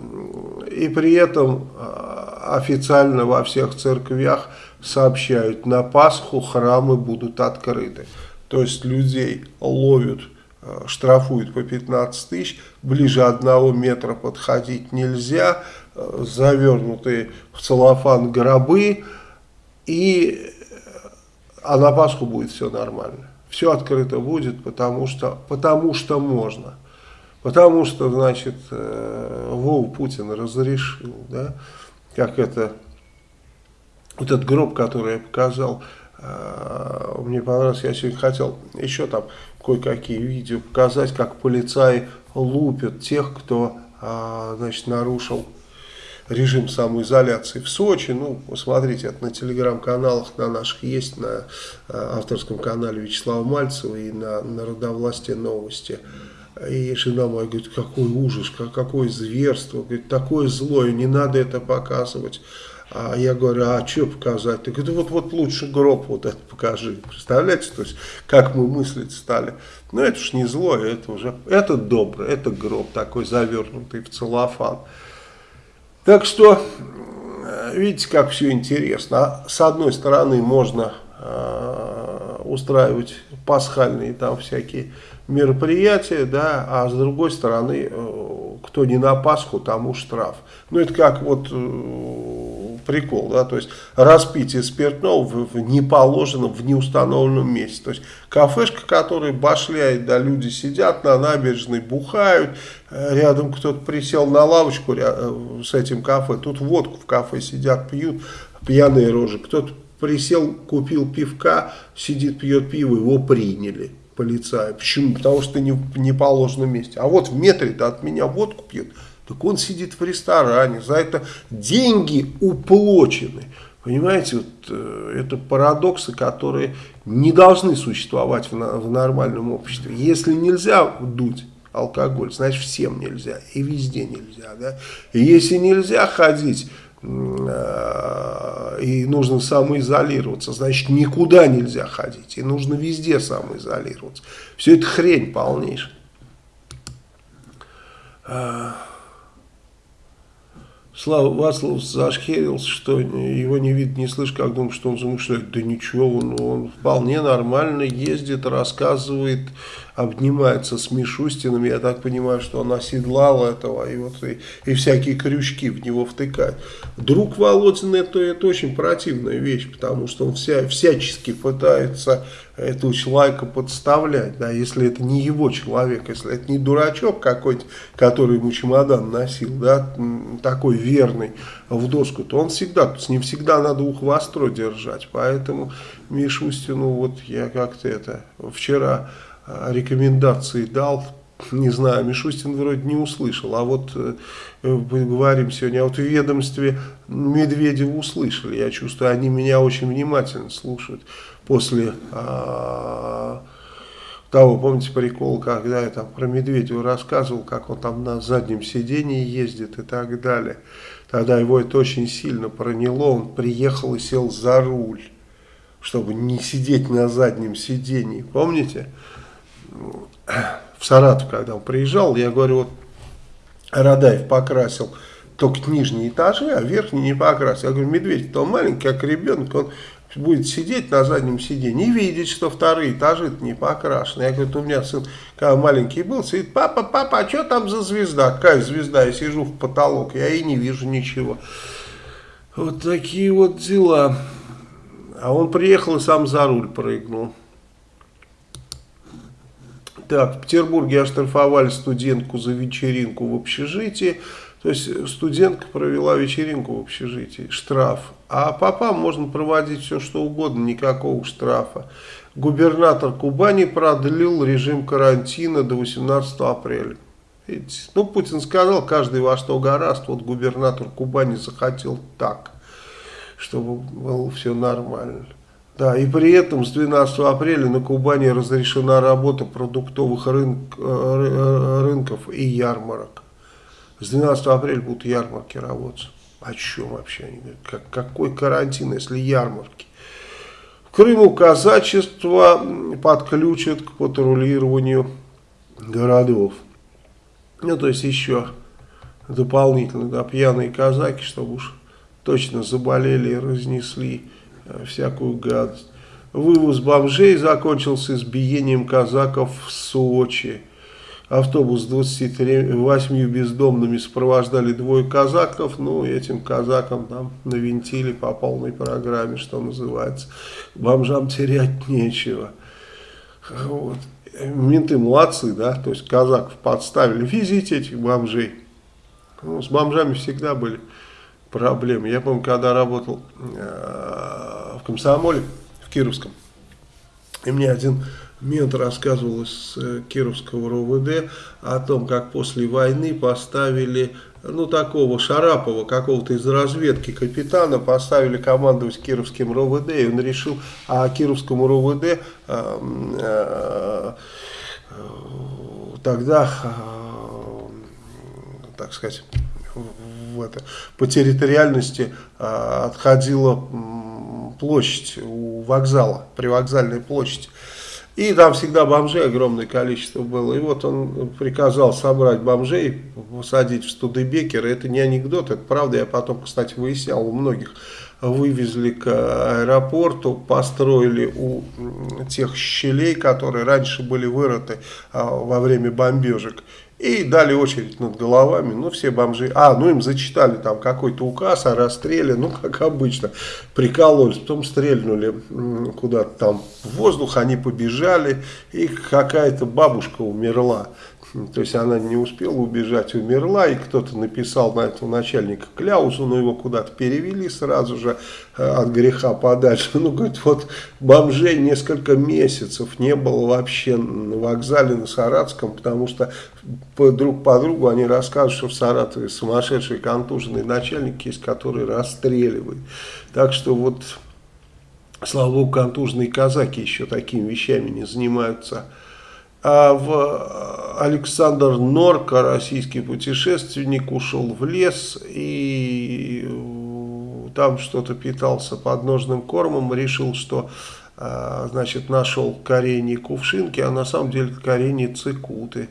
и при этом а, официально во всех церквях сообщают, на Пасху храмы будут открыты. То есть людей ловят, а, штрафуют по 15 тысяч, ближе одного метра подходить нельзя, а, завернутые в целлофан гробы, и, а на Пасху будет все нормально. Все открыто будет, потому что, потому что можно. Потому что, значит, э, Вов Путин разрешил, да, как это, вот этот гроб, который я показал, э, мне понравилось, я сегодня хотел еще там кое-какие видео показать, как полицаи лупят тех, кто, э, значит, нарушил режим самоизоляции в Сочи. Ну, посмотрите, это на телеграм-каналах на наших есть, на авторском канале Вячеслава Мальцева и на Народовластие новости. И жена моя говорит, какой ужас, какое зверство, говорит, такое злое, не надо это показывать. А я говорю, а что показать? Ты говорит, вот, вот лучше гроб вот это покажи. Представляете, то есть, как мы мыслить стали. Ну, это уж не злое, это уже, это доброе, это гроб такой завернутый в целлофан. Так что, видите, как все интересно. С одной стороны, можно э, устраивать пасхальные там всякие мероприятие, да, а с другой стороны, э, кто не на Пасху, тому штраф. Ну, это как вот э, прикол, да, то есть распитие спиртного в, в неположенном, в неустановленном месте. То есть кафешка, которая башляет, да, люди сидят на набережной, бухают, э, рядом кто-то присел на лавочку с этим кафе, тут водку в кафе сидят, пьют, пьяные рожи, кто-то присел, купил пивка, сидит, пьет пиво, его приняли полицая. Почему? Потому что не в неположенном месте. А вот в метре-то от меня водку пьет. Так он сидит в ресторане. За это деньги уплочены. Понимаете, вот, э, это парадоксы, которые не должны существовать в, в нормальном обществе. Если нельзя дуть алкоголь, значит всем нельзя. И везде нельзя. Да? И если нельзя ходить Э, и нужно самоизолироваться, значит никуда нельзя ходить, и нужно везде самоизолироваться. Все это хрень полнейшая. Э, Слава Васлов зашхерился, что его не видно, не слышно, как думает, что он замышляет. Да ничего, он, он вполне нормально ездит, рассказывает, обнимается с Мишустиным. Я так понимаю, что он оседлал этого и, вот, и, и всякие крючки в него втыкает. Друг Володин это, это очень противная вещь, потому что он вся, всячески пытается этого человека подставлять, да, если это не его человек, если это не дурачок какой-то, который ему чемодан носил, да, такой верный в доску, то он всегда, с ним всегда надо ухо востро держать, поэтому Мишустину вот я как-то это вчера а, рекомендации дал, не знаю, Мишустин вроде не услышал, а вот э, мы говорим сегодня, а вот в ведомстве Медведева услышали, я чувствую, они меня очень внимательно слушают после а, того, помните прикол, когда я там про Медведева рассказывал, как он там на заднем сидении ездит и так далее. Тогда его это очень сильно проняло, он приехал и сел за руль, чтобы не сидеть на заднем сидении, помните? В Саратов, когда он приезжал, я говорю, вот Радаев покрасил только нижние этажи, а верхние не покрасил. Я говорю, Медведев, он маленький, как ребенок, он будет сидеть на заднем сиденье и видеть, что вторые этажи не покрашены. Я говорю, у меня сын, когда маленький был, сидит, папа, папа, а что там за звезда? Какая звезда? Я сижу в потолок, я и не вижу ничего. Вот такие вот дела. А он приехал и сам за руль прыгнул. Так, в Петербурге оштрафовали студентку за вечеринку в общежитии. То есть студентка провела вечеринку в общежитии, штраф. А попам можно проводить все что угодно, никакого штрафа. Губернатор Кубани продлил режим карантина до 18 апреля. Видите? Ну, Путин сказал, каждый во что гораст, вот губернатор Кубани захотел так, чтобы было все нормально. Да, и при этом с 12 апреля на Кубани разрешена работа продуктовых рынок, э, рынков и ярмарок. С 12 апреля будут ярмарки работать. О чем вообще они говорят? Как, какой карантин, если ярмарки? В Крыму казачество подключат к патрулированию городов. Ну, то есть еще дополнительно, да, пьяные казаки, чтобы уж точно заболели и разнесли э, всякую гадость. Вывоз бомжей закончился избиением казаков в Сочи. Автобус с 28 бездомными сопровождали двое казаков, ну, этим казакам там навинтили по полной программе, что называется. Бомжам терять нечего. Вот. Менты молодцы, да, то есть казаков подставили, везите этих бомжей. Ну, с бомжами всегда были проблемы. Я помню, когда работал э, в комсомоле, в Кировском, и мне один Мент рассказывал из э, Кировского РОВД о том, как после войны поставили, ну, такого Шарапова, какого-то из разведки капитана, поставили командовать Кировским РОВД, и он решил, а Кировскому РОВД э, э, тогда, э, так сказать, в это, по территориальности э, отходила площадь у вокзала, привокзальная площадь. И там всегда бомжей огромное количество было. И вот он приказал собрать бомжей, посадить в Студебекер. Это не анекдот, это правда. Я потом, кстати, выяснял у многих. Вывезли к аэропорту, построили у тех щелей, которые раньше были вырыты а, во время бомбежек. И дали очередь над головами, ну все бомжи, а, ну им зачитали там какой-то указ о расстреле, ну как обычно, прикололись, потом стрельнули куда-то там в воздух, они побежали, и какая-то бабушка умерла. То есть она не успела убежать, умерла, и кто-то написал на этого начальника кляузу, но его куда-то перевели сразу же э, от греха подальше. Ну, говорит, вот бомжей несколько месяцев не было вообще на вокзале на Саратском, потому что друг по другу они рассказывают, что в Саратове сумасшедший контуженный начальник есть, который расстреливает. Так что вот, слава богу, контуженные казаки еще такими вещами не занимаются. А в Александр Норка, российский путешественник, ушел в лес и э, там что-то питался подножным кормом, решил, что э, значит, нашел коренья кувшинки, а на самом деле коренья цикуты.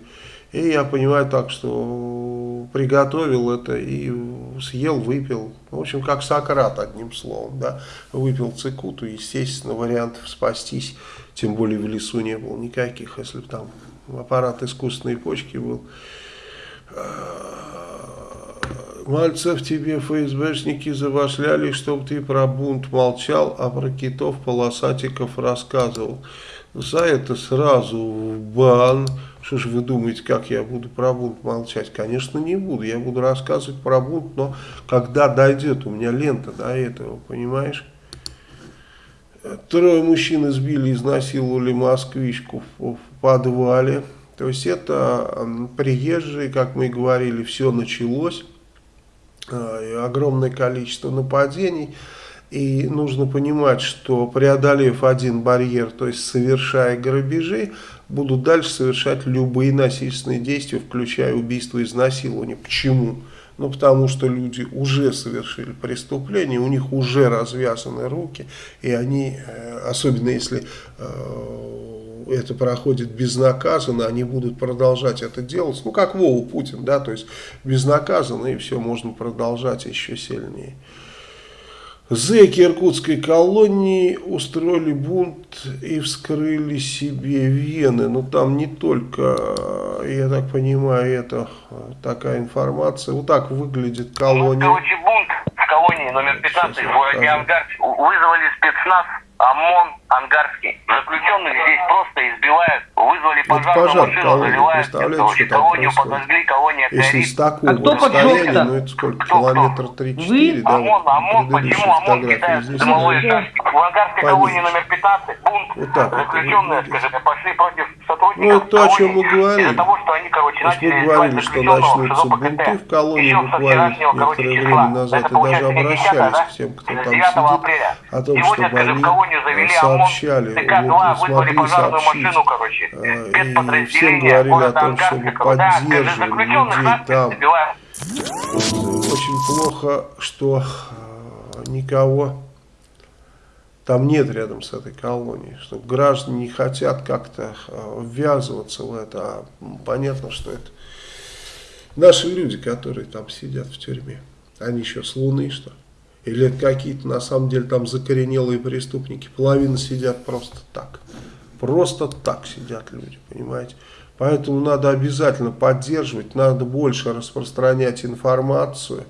И я понимаю так, что приготовил это и съел, выпил. В общем, как Сократ, одним словом. Да? Выпил цикуту, естественно, вариантов спастись, тем более в лесу не было никаких, если бы там аппарат искусственной почки был. Мальцев тебе ФСБшники завашляли, чтобы ты про бунт молчал, а про китов полосатиков рассказывал. За это сразу в бан. Что же вы думаете, как я буду про бунт молчать? Конечно, не буду. Я буду рассказывать про бунт, но когда дойдет у меня лента до этого, понимаешь? Трое мужчин избили, изнасиловали москвичку в, в подвале. То есть это приезжие, как мы и говорили, все началось. Э, огромное количество нападений. И нужно понимать, что преодолев один барьер, то есть совершая грабежи, будут дальше совершать любые насильственные действия, включая убийство и изнасилование. Почему? Ну, потому что люди уже совершили преступление, у них уже развязаны руки, и они, э, особенно если э, это проходит безнаказанно, они будут продолжать это делать, ну, как Вову Путин, да, то есть безнаказанно, и все, можно продолжать еще сильнее. Зэки иркутской колонии устроили бунт и вскрыли себе вены. Но там не только, я так понимаю, это такая информация. Вот так выглядит колония. Ну,
короче, бунт в колонии номер 15 в городе Ангарск. Вызвали спецназ ОМОН Ангарский. Заключенных здесь просто избивают, вызвали пожарную
пожар
машину,
колонии,
заливают
представляете, что
колонию подожгли, колония
Если
горит.
с такого
А кто
расстояния, ну это сколько,
Кто,
километр 3-4, да,
ОМОН, ОМОн,
вот
почему ОМОН кидает дымовые шашки? В Ангарской колонии номер 15 бунт.
Вот так вот
Заключенные,
выглядит.
скажем, пошли против сотрудников
Ну, это то, о чем мы говорили.
Из-за того, что они, короче,
То есть мы
начали
говорили, что начнутся бунты в колонии буквально некоторое время назад,
Это
и даже
получается 10
обращались к тем, кто там
9
сидит, о том,
Сегодня,
чтобы
скажем,
они
в колонию завели ОМОН,
сообщали,
ТК-2
вот,
вызвали
смогли
пожарную
сообщить. Э, И всем говорили о том,
скажем,
поддерживали
заключенных
людей там. Очень плохо, что э, никого там нет рядом с этой колонией, что граждане не хотят как-то ввязываться в это, а понятно, что это наши люди, которые там сидят в тюрьме. Они еще с Луны, что? Или это какие-то на самом деле там закоренелые преступники, половина сидят просто так. Просто так сидят люди, понимаете? Поэтому надо обязательно поддерживать, надо больше распространять информацию.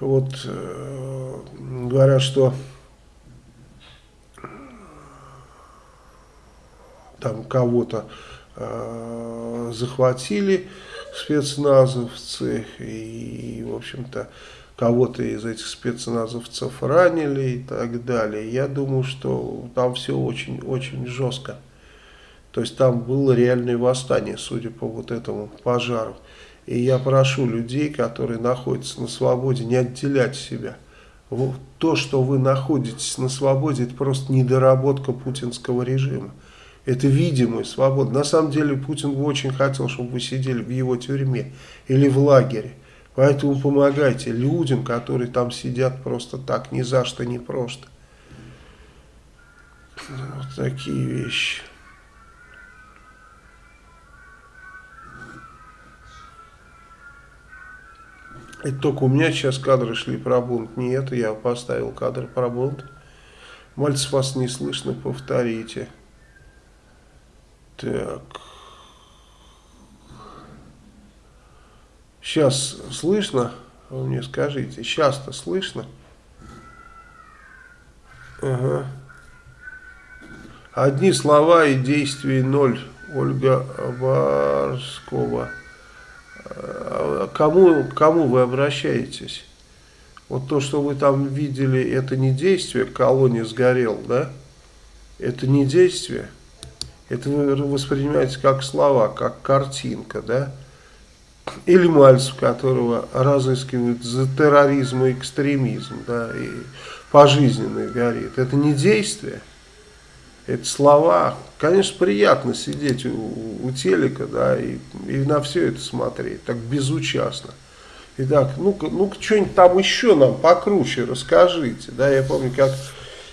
Вот э, говорят, что там кого-то э, захватили спецназовцы и, в общем-то, кого-то из этих спецназовцев ранили и так далее. Я думаю, что там все очень-очень жестко. То есть там было реальное восстание, судя по вот этому пожару. И я прошу людей, которые находятся на свободе, не отделять себя. То, что вы находитесь на свободе, это просто недоработка путинского режима. Это видимая свобода. На самом деле Путин бы очень хотел, чтобы вы сидели в его тюрьме или в лагере. Поэтому помогайте людям, которые там сидят просто так, ни за что, ни просто. Вот такие вещи. Это только у меня сейчас кадры шли про бунт. Не это, я поставил кадр про бунт. Мальцев вас не слышно, повторите. Так. Сейчас слышно? Вы мне скажите. Сейчас-то слышно? Ага. Одни слова и действий ноль. Ольга Барскова. А Кому, кому вы обращаетесь? Вот то, что вы там видели, это не действие, колония сгорел, да? Это не действие. Это вы воспринимаете как слова, как картинка, да? Или Мальцев, которого разыскивают за терроризм и экстремизм, да, и пожизненно горит. Это не действие, это слова. Конечно, приятно сидеть у, у телека, да, и, и на все это смотреть, так безучастно. Итак, ну-ка, ну-ка, что-нибудь там еще нам покруче расскажите, да, я помню, как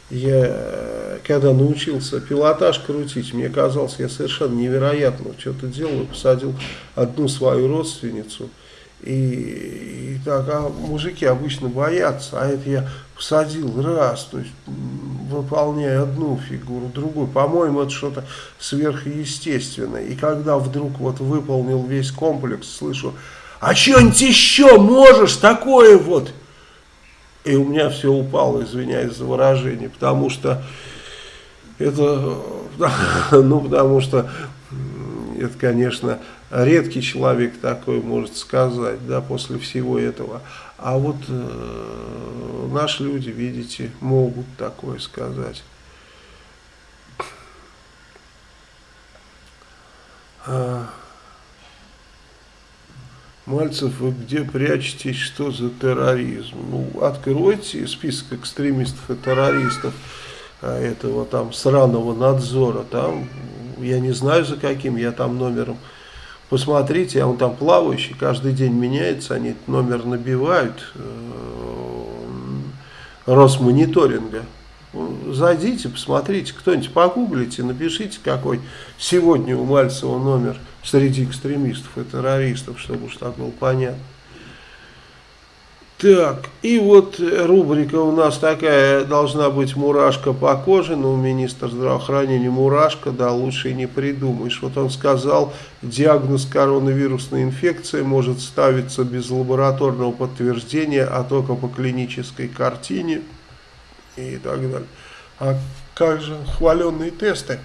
Я, э, когда научился пилотаж крутить, мне казалось, я совершенно невероятно что-то делаю. Посадил одну свою родственницу. И, и так, а мужики обычно боятся, а это я посадил раз, то есть выполняя одну фигуру, другую. По-моему, это что-то сверхъестественное. И когда вдруг вот выполнил весь комплекс, слышу, а что-нибудь еще можешь такое вот? И у меня все упало, извиняюсь за выражение, потому что это, [laughs] ну, потому что это, конечно, редкий человек такой может сказать, да, после всего этого. А вот э, наши люди, видите, могут такое сказать. А, Мальцев, вы где прячетесь, что за терроризм? Ну, откройте список экстремистов и террористов а, этого там сраного надзора, там, я не знаю за каким, я там номером, посмотрите, а он там плавающий, каждый день меняется, они номер набивают, э, Росмониторинга. Зайдите, посмотрите, кто-нибудь погуглите, напишите, какой сегодня у Мальцева номер среди экстремистов и террористов, чтобы уж так было понятно. Так, и вот рубрика у нас такая, должна быть мурашка по коже, но у министра здравоохранения мурашка, да, лучше и не придумаешь. Вот он сказал, диагноз коронавирусной инфекции может ставиться без лабораторного подтверждения, а только по клинической картине и так далее. А как же хваленные тесты?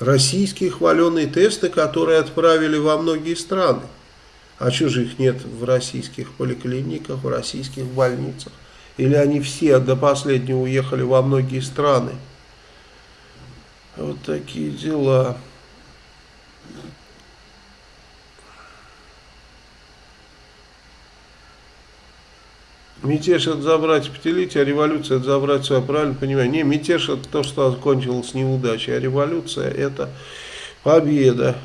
Российские хваленые тесты, которые отправили во многие страны. А что же их нет в российских поликлиниках, в российских больницах? Или они все до последнего уехали во многие страны? Вот такие дела. Мятеж это забрать пятилетие, а революция это забрать свое, правильно понимаю? Не, мятеж это то, что закончилось неудачей, а революция это победа.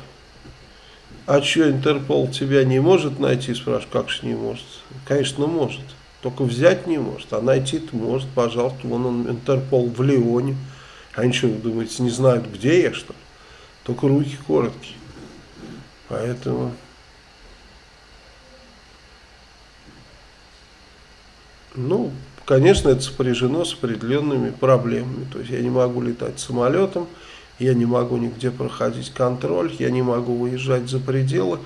А что, Интерпол тебя не может найти, спрашиваю, как же не может? Конечно, может, только взять не может, а найти-то может, пожалуйста, вон он, Интерпол в Лионе. Они что, вы думаете, не знают, где я, что ли? Только руки короткие. Поэтому... Ну, конечно, это сопряжено с определенными проблемами. То есть я не могу летать самолетом, я не могу нигде проходить контроль, я не могу выезжать за пределы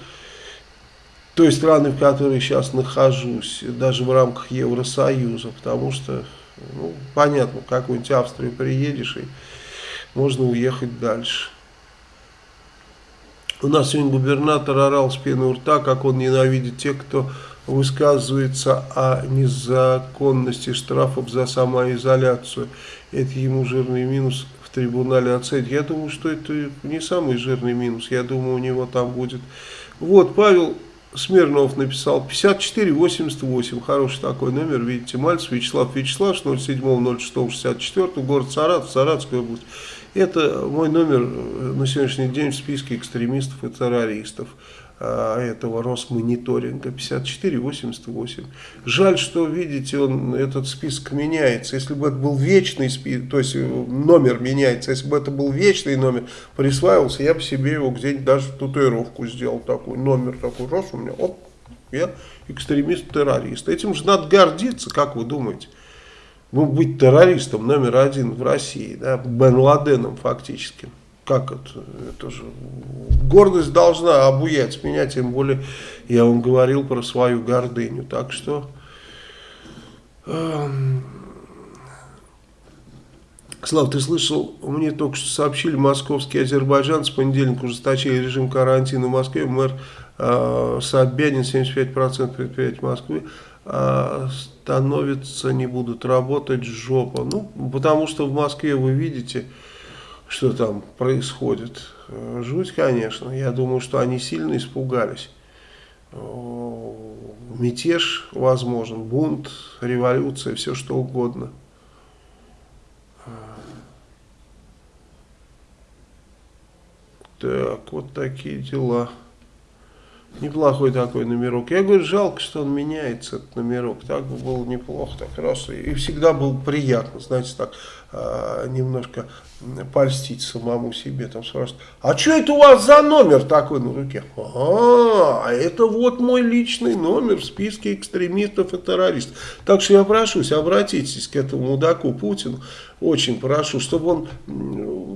той страны, в которой сейчас нахожусь, даже в рамках Евросоюза, потому что, ну, понятно, в какую-нибудь Австрию приедешь и можно уехать дальше. У нас сегодня губернатор орал с пены у рта, как он ненавидит тех, кто высказывается о незаконности штрафов за самоизоляцию. Это ему жирный минус в трибунале оценить. Я думаю, что это не самый жирный минус. Я думаю, у него там будет... Вот, Павел Смирнов написал 5488, хороший такой номер, видите, Мальцев Вячеслав Вячеслав, 07.06.64, город Саратов, Саратовская область. Это мой номер на сегодняшний день в списке экстремистов и террористов. А, этого Росмониторинга 5488. Жаль, что, видите, он, этот список меняется. Если бы это был вечный список, то есть э, номер меняется, если бы это был вечный номер, присваивался, я бы себе его где-нибудь даже татуировку сделал такой, номер такой, раз у меня, оп, я экстремист-террорист. Этим же надо гордиться, как вы думаете? Ну, быть террористом номер один в России, да, Бен Ладеном фактически как это, это же гордость должна обуять меня, тем более я вам говорил про свою гордыню, так что э, Слав, ты слышал, мне только что сообщили, московский Азербайджан с понедельника ужесточили режим карантина в Москве, мэр э, Собянин, 75% предприятий Москвы, э, становятся, не будут работать жопа, ну, потому что в Москве, вы видите, что там происходит. Э, жуть, конечно. Я думаю, что они сильно испугались. Мятеж возможен, бунт, революция, все что угодно. Э, так, вот такие дела. Неплохой такой номерок. Я говорю, жалко, что он меняется, этот номерок. Так бы было неплохо, так раз. И всегда было приятно, знаете, так э, немножко польстить самому себе. Там спрашивают, а что это у вас за номер такой на руке? А, это вот мой личный номер в списке экстремистов и террористов. Так что я прошу, обратитесь к этому мудаку Путину очень прошу, чтобы он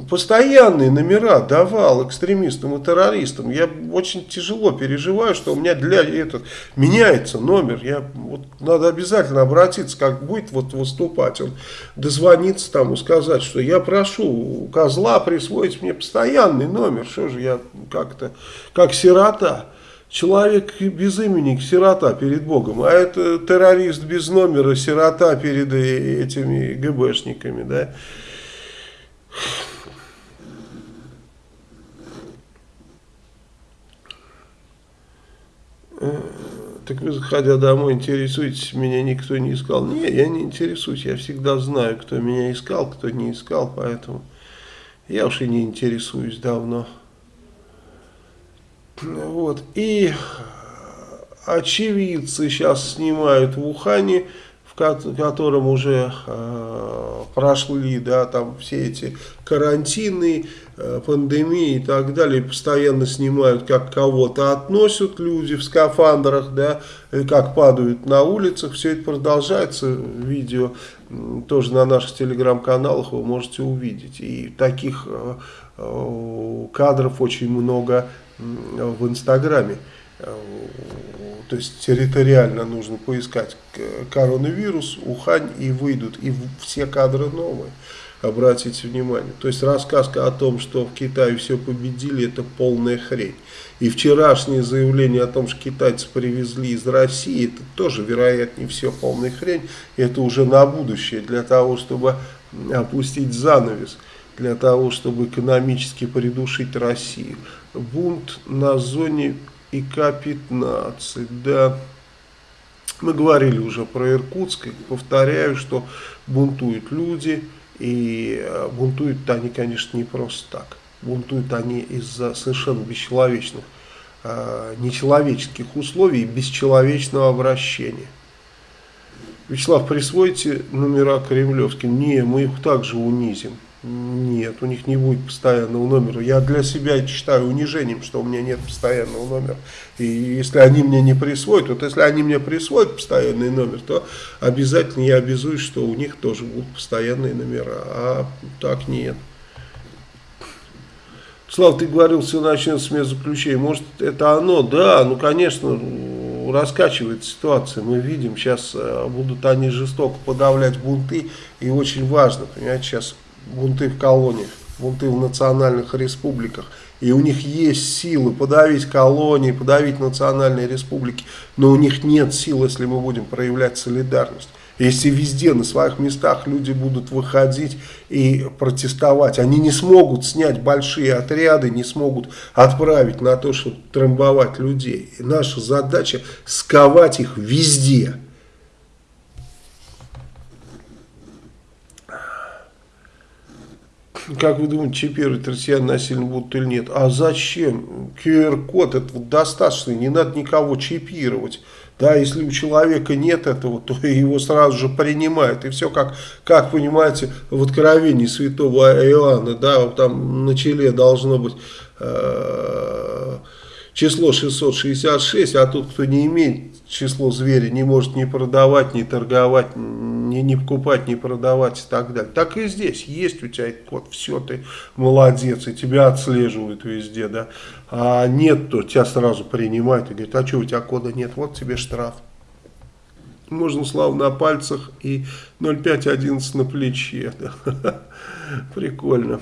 постоянные номера давал экстремистам и террористам. Я очень тяжело переживаю, что у меня для этого меняется номер. Я, вот, надо обязательно обратиться, как будет вот выступать. Он дозвониться там и сказать, что я прошу козла присвоить мне постоянный номер. Что же я как-то, как сирота человек без имени, сирота перед Богом, а это террорист без номера, сирота перед этими ГБшниками, да. Так вы, заходя домой, интересуетесь, меня никто не искал. Не, я не интересуюсь, я всегда знаю, кто меня искал, кто не искал, поэтому я уж и не интересуюсь давно. Вот. И очевидцы сейчас снимают в Ухане, в котором уже э, прошли да, там все эти карантины, э, пандемии и так далее, постоянно снимают, как кого-то относят люди в скафандрах, да, и как падают на улицах, все это продолжается, видео тоже на наших телеграм-каналах вы можете увидеть, и таких э, э кадров очень много в Инстаграме. То есть территориально нужно поискать коронавирус, Ухань и выйдут. И все кадры новые. Обратите внимание. То есть рассказ о том, что в Китае все победили, это полная хрень. И вчерашнее заявление о том, что китайцы привезли из России, это тоже, вероятнее все полная хрень. Это уже на будущее, для того, чтобы опустить занавес, для того, чтобы экономически придушить Россию бунт на зоне ИК-15, да. Мы говорили уже про Иркутск, повторяю, что бунтуют люди, и э, бунтуют они, конечно, не просто так. Бунтуют они из-за совершенно бесчеловечных, э, нечеловеческих условий бесчеловечного обращения. Вячеслав, присвойте номера кремлевским. Не, мы их также унизим. Нет, у них не будет постоянного номера. Я для себя считаю унижением, что у меня нет постоянного номера. И если они мне не присвоят, вот если они мне присвоят постоянный номер, то обязательно я обязуюсь, что у них тоже будут постоянные номера. А так нет. Слав, ты говорил, все начнется с медзаключения. Может, это оно? Да, ну, конечно, раскачивает ситуация. Мы видим, сейчас э, будут они жестоко подавлять бунты. И очень важно, понимаете, сейчас бунты в колониях, бунты в национальных республиках. И у них есть силы подавить колонии, подавить национальные республики. Но у них нет сил, если мы будем проявлять солидарность. Если везде на своих местах люди будут выходить и протестовать, они не смогут снять большие отряды, не смогут отправить на то, чтобы трамбовать людей. И наша задача сковать их везде. Как вы думаете, чипировать россиян насильно будут или нет? А зачем? QR-код это достаточно, не надо никого чипировать. Да, если у человека нет этого, то [laughs] его сразу же принимают. И все, как, как понимаете, в откровении святого Иоанна, да, там на челе должно быть э, число 666, а тот, кто не имеет число зверя, не может ни продавать, ни торговать, ни, ни покупать, ни продавать и так далее. Так и здесь есть у тебя этот код, все, ты молодец, и тебя отслеживают везде, да. А нет, то тебя сразу принимают и говорят, а что у тебя кода нет, вот тебе штраф. Можно славу на пальцах и 0,511 на плече. [laughs] Да. Прикольно.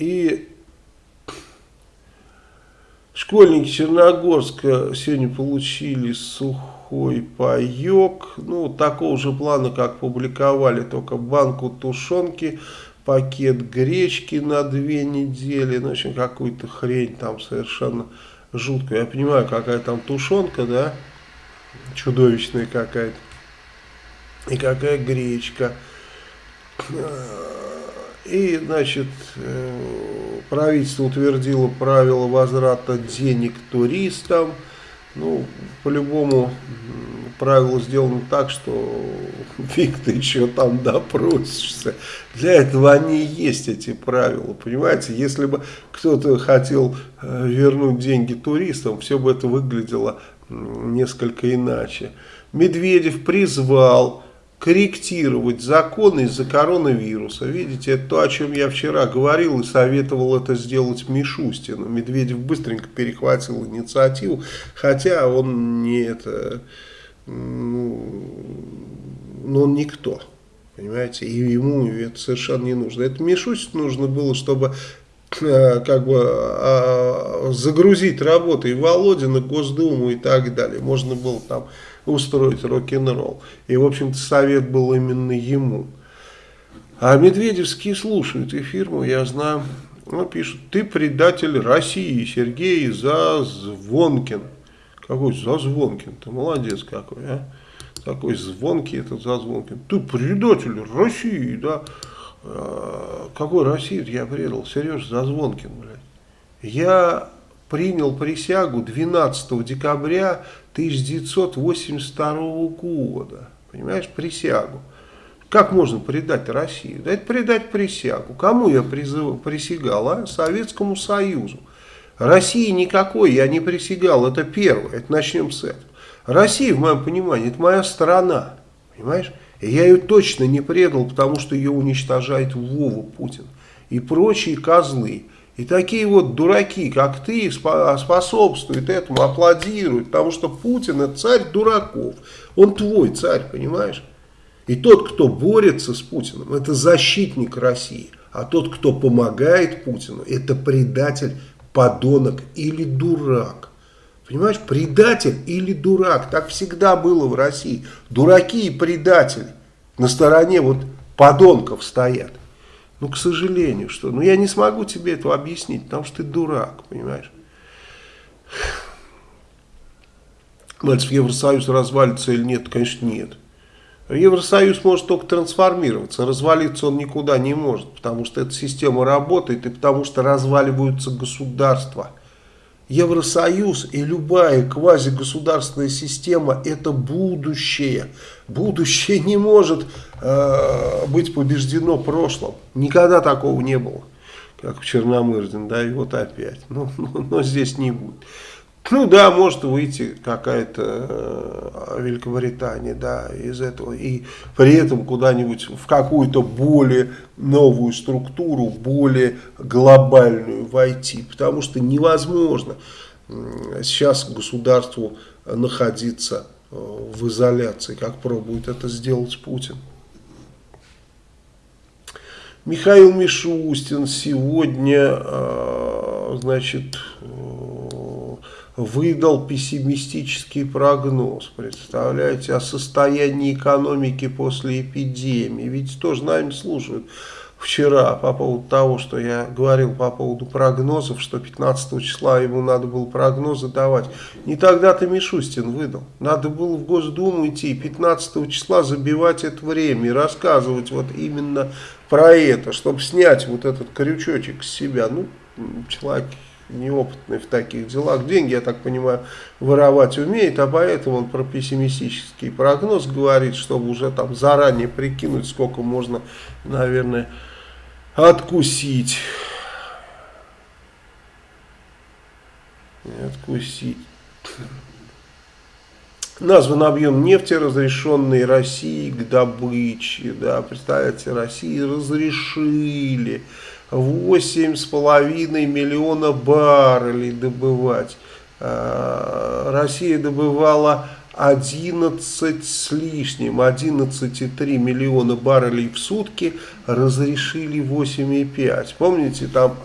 И школьники Черногорска сегодня получили сухой паек. Ну, такого же плана, как публиковали, только банку тушенки, пакет гречки на две недели. Ну, в общем, какую-то хрень там совершенно жуткую. Я понимаю, какая там тушенка, да, чудовищная какая-то. И какая гречка. И, значит, правительство утвердило правила возврата денег туристам. Ну, по-любому правило сделано так, что [laughs] фиг ты еще там допросишься. Для этого они и есть, эти правила, понимаете? Если бы кто-то хотел э, вернуть деньги туристам, все бы это выглядело несколько иначе. Медведев призвал корректировать законы из-за коронавируса. Видите, это то, о чем я вчера говорил и советовал это сделать Мишустину. Медведев быстренько перехватил инициативу, хотя он не это, ну, ну он никто. Понимаете, и ему это совершенно не нужно. Это Мишустину нужно было, чтобы э, как бы а, загрузить работой Володина, Госдуму и так далее. Можно было там устроить рок-н-ролл. И, в общем-то, совет был именно ему. А Медведевские слушают эфир, я знаю. Он пишет, ты предатель России, Сергей Зазвонкин. Какой Зазвонкин? Ты молодец какой, а? Такой звонкий этот Зазвонкин. Ты предатель России, да? А, какой России я предал? Сереж Зазвонкин, блядь. Я принял присягу 12 декабря 1982 года. Понимаешь, присягу. Как можно предать Россию? Да это предать присягу. Кому я призыв, присягал? А? Советскому Союзу. России никакой я не присягал. Это первое. Это начнем с этого. Россия, в моем понимании, это моя страна. Понимаешь? И я ее точно не предал, потому что ее уничтожает Вова Путин. И прочие козлы. И такие вот дураки, как ты, способствуют этому, аплодируют, потому что Путин это царь дураков. Он твой царь, понимаешь? И тот, кто борется с Путиным, это защитник России. А тот, кто помогает Путину, это предатель, подонок или дурак. Понимаешь, предатель или дурак. Так всегда было в России. Дураки и предатели на стороне вот подонков стоят. Ну, к сожалению, что. Ну, я не смогу тебе это объяснить, потому что ты дурак, понимаешь? Мальцев, Евросоюз развалится или нет? Конечно, нет. Евросоюз может только трансформироваться, развалиться он никуда не может, потому что эта система работает и потому что разваливаются государства. Евросоюз и любая квазигосударственная система – это будущее. Будущее не может э, быть побеждено прошлым. Никогда такого не было, как в Черномырдин, да, и вот опять. Но, [laughs] но, но здесь не будет. Ну да, может выйти какая-то э, Великобритания, да, из этого, и при этом куда-нибудь в какую-то более новую структуру, более глобальную войти, потому что невозможно сейчас государству находиться э, в изоляции, как пробует это сделать Путин. Михаил Мишустин сегодня, э, значит, выдал пессимистический прогноз, представляете, о состоянии экономики после эпидемии. Ведь тоже нами слушают вчера по поводу того, что я говорил по поводу прогнозов, что 15 числа ему надо было прогнозы давать. Не тогда-то Мишустин выдал. Надо было в Госдуму идти 15 числа забивать это время и рассказывать вот именно про это, чтобы снять вот этот крючочек с себя. Ну, человек неопытный в таких делах. Деньги, я так понимаю, воровать умеет, а поэтому он про пессимистический прогноз говорит, чтобы уже там заранее прикинуть, сколько можно, наверное, откусить. Откусить. Назван объем нефти, разрешенный России к добыче. Да, представляете, России разрешили 8,5 миллиона баррелей добывать. А, Россия добывала 11 с лишним, 11,3 миллиона баррелей в сутки, разрешили 8,5. Помните, там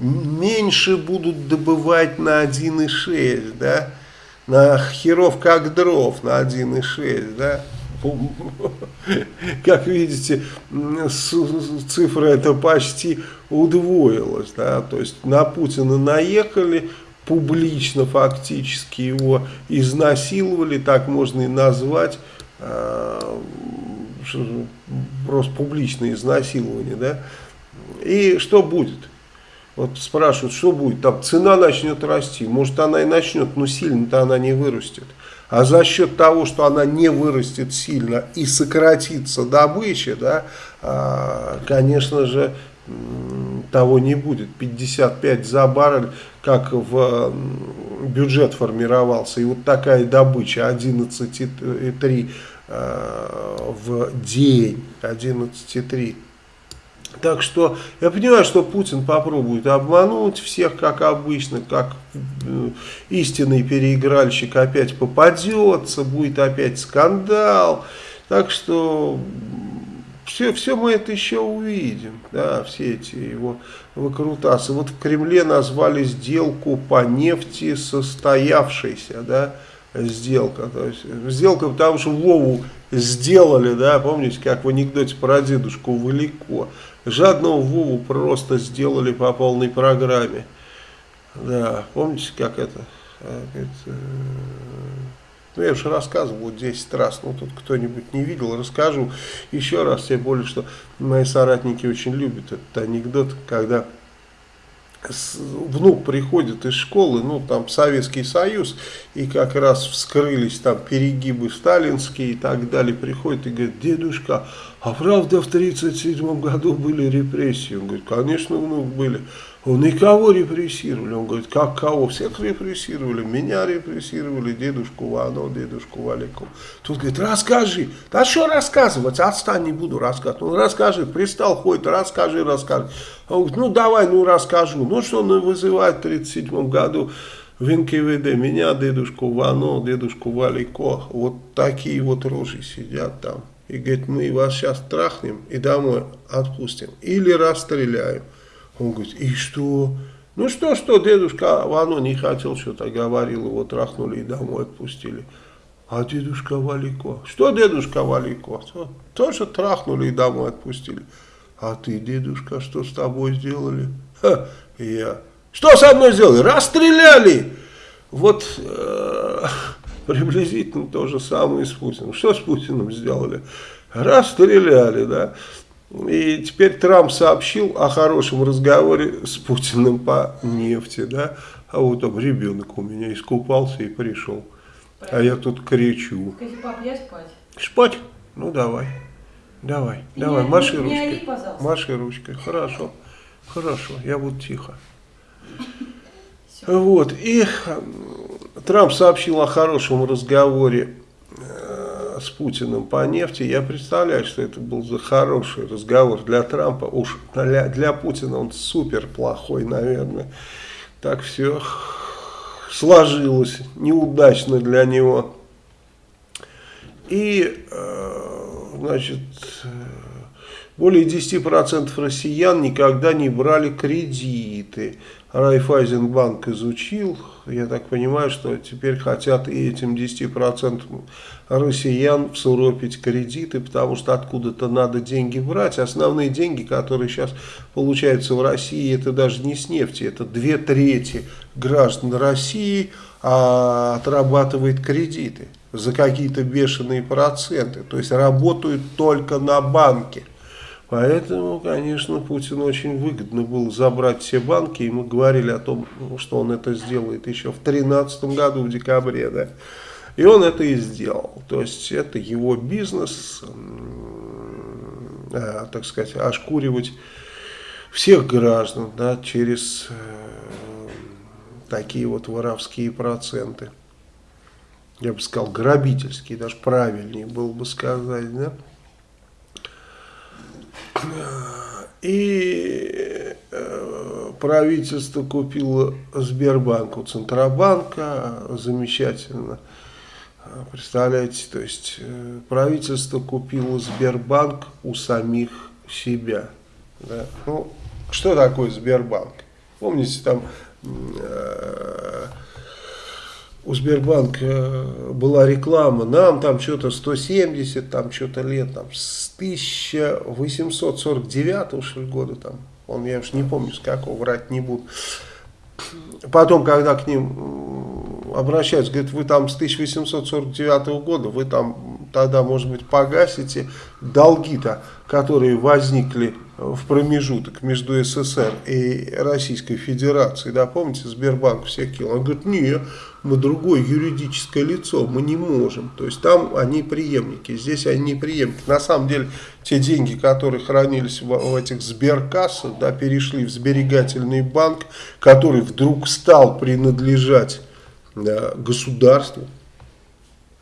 меньше будут добывать на 1,6, да? На херов как дров на 1,6, да? [laughs] Как видите, цифра это почти удвоилась. Да? То есть на Путина наехали, публично фактически его изнасиловали, так можно и назвать. А, просто публичное изнасилование, да, и что будет? Вот спрашивают, что будет? Там цена начнет расти. Может она и начнет, но сильно-то она не вырастет. А за счет того, что она не вырастет сильно и сократится добыча, да, а, конечно же, того не будет. 55 за баррель, как в бюджет формировался. И вот такая добыча 11,3 а, в день. 11,3 так что я понимаю, что Путин попробует обмануть всех, как обычно, как э, истинный переигральщик опять попадется, будет опять скандал. Так что все, все мы это еще увидим, да, все эти его выкрутасы. Вот в Кремле назвали сделку по нефти состоявшейся, да, сделка. То есть, сделка, потому что Вову сделали, да, помните, как в анекдоте про дедушку Валико. Жадного Вову просто сделали по полной программе. Да, помните, как это? А, э, ну, я уже рассказывал вот 10 раз, ну, тут кто-нибудь не видел, расскажу еще раз, тем более, что мои соратники очень любят этот анекдот, когда внук приходит из школы, ну там Советский Союз, и как раз вскрылись там перегибы сталинские и так далее, приходит и говорит, дедушка, а правда в 1937 году были репрессии? Он говорит, конечно, внук были. Он и кого репрессировали? Он говорит, как кого? Всех репрессировали. Меня репрессировали, дедушку Вано, дедушку Валику. Тут говорит, расскажи. Да что рассказывать? Отстань, не буду рассказывать. Ну расскажи, пристал, ходит, расскажи, расскажи. Он говорит, ну давай, ну расскажу. Ну что он вызывает в 1937 году в НКВД? Меня, дедушку Вано, дедушку Валико. Вот такие вот рожи сидят там. И говорит, мы вас сейчас трахнем и домой отпустим. Или расстреляем. Он говорит, и что? Ну что, что, дедушка Вано не хотел, что-то говорил, его трахнули и домой отпустили. А дедушка Валико? Что дедушка Валико? Тоже трахнули и домой отпустили. А ты, дедушка, что с тобой сделали? Ха, я. Что со мной сделали? Расстреляли! Вот э, [laughs] приблизительно то же самое с Путиным. Что с Путиным сделали? Расстреляли, да. И теперь Трамп сообщил о хорошем разговоре с Путиным по нефти, да, а вот там ребенок у меня искупался и пришел. А я тут кричу.
Скажи, пап, я спать?
Спать? Ну давай. Давай,
Меня,
давай, маши
не, не
ручкой.
ори, пожалуйста.
маши ручкой. Хорошо. Хорошо, я буду тихо. [laughs]
Всё.
Вот, и э, Трамп сообщил о хорошем разговоре э, с Путиным по нефти. Я представляю, что это был за хороший разговор для Трампа. Уж для, для Путина он супер плохой, наверное. Так все сложилось неудачно для него. И, э, значит, более 10% россиян никогда не брали кредиты. Райфайзенбанк изучил, я так понимаю, что теперь хотят и этим 10% россиян всуропить кредиты, потому что откуда-то надо деньги брать. Основные деньги, которые сейчас получаются в России, это даже не с нефти, это две трети граждан России а, отрабатывает кредиты за какие-то бешеные проценты, то есть работают только на банке. Поэтому, конечно, Путину очень выгодно было забрать все банки, и мы говорили о том, что он это сделает еще в 2013 году, в декабре, да. И он это и сделал. То есть это его бизнес, э, так сказать, ошкуривать всех граждан да, через э, такие вот воровские проценты. Я бы сказал, грабительские, даже правильнее было бы сказать, да. И э, правительство купило Сбербанк у Центробанка, замечательно. Представляете, то есть э, правительство купило Сбербанк у самих себя. Да? Ну, что такое Сбербанк? Помните, там э, у Сбербанка была реклама, нам там что-то 170, там что-то лет, там с 1849 что ли, года, там, он, я уж не помню с какого, врать не буду. Потом, когда к ним обращаются, говорят, вы там с 1849 года, вы там тогда, может быть, погасите долги-то, которые возникли в промежуток между СССР и Российской Федерацией. Да, помните, Сбербанк всех кинул. Он говорит, нет, мы другое юридическое лицо, мы не можем. То есть там они преемники, здесь они не преемники. На самом деле, те деньги, которые хранились в, в этих сберкассах, да, перешли в сберегательный банк, который вдруг стал принадлежать государству.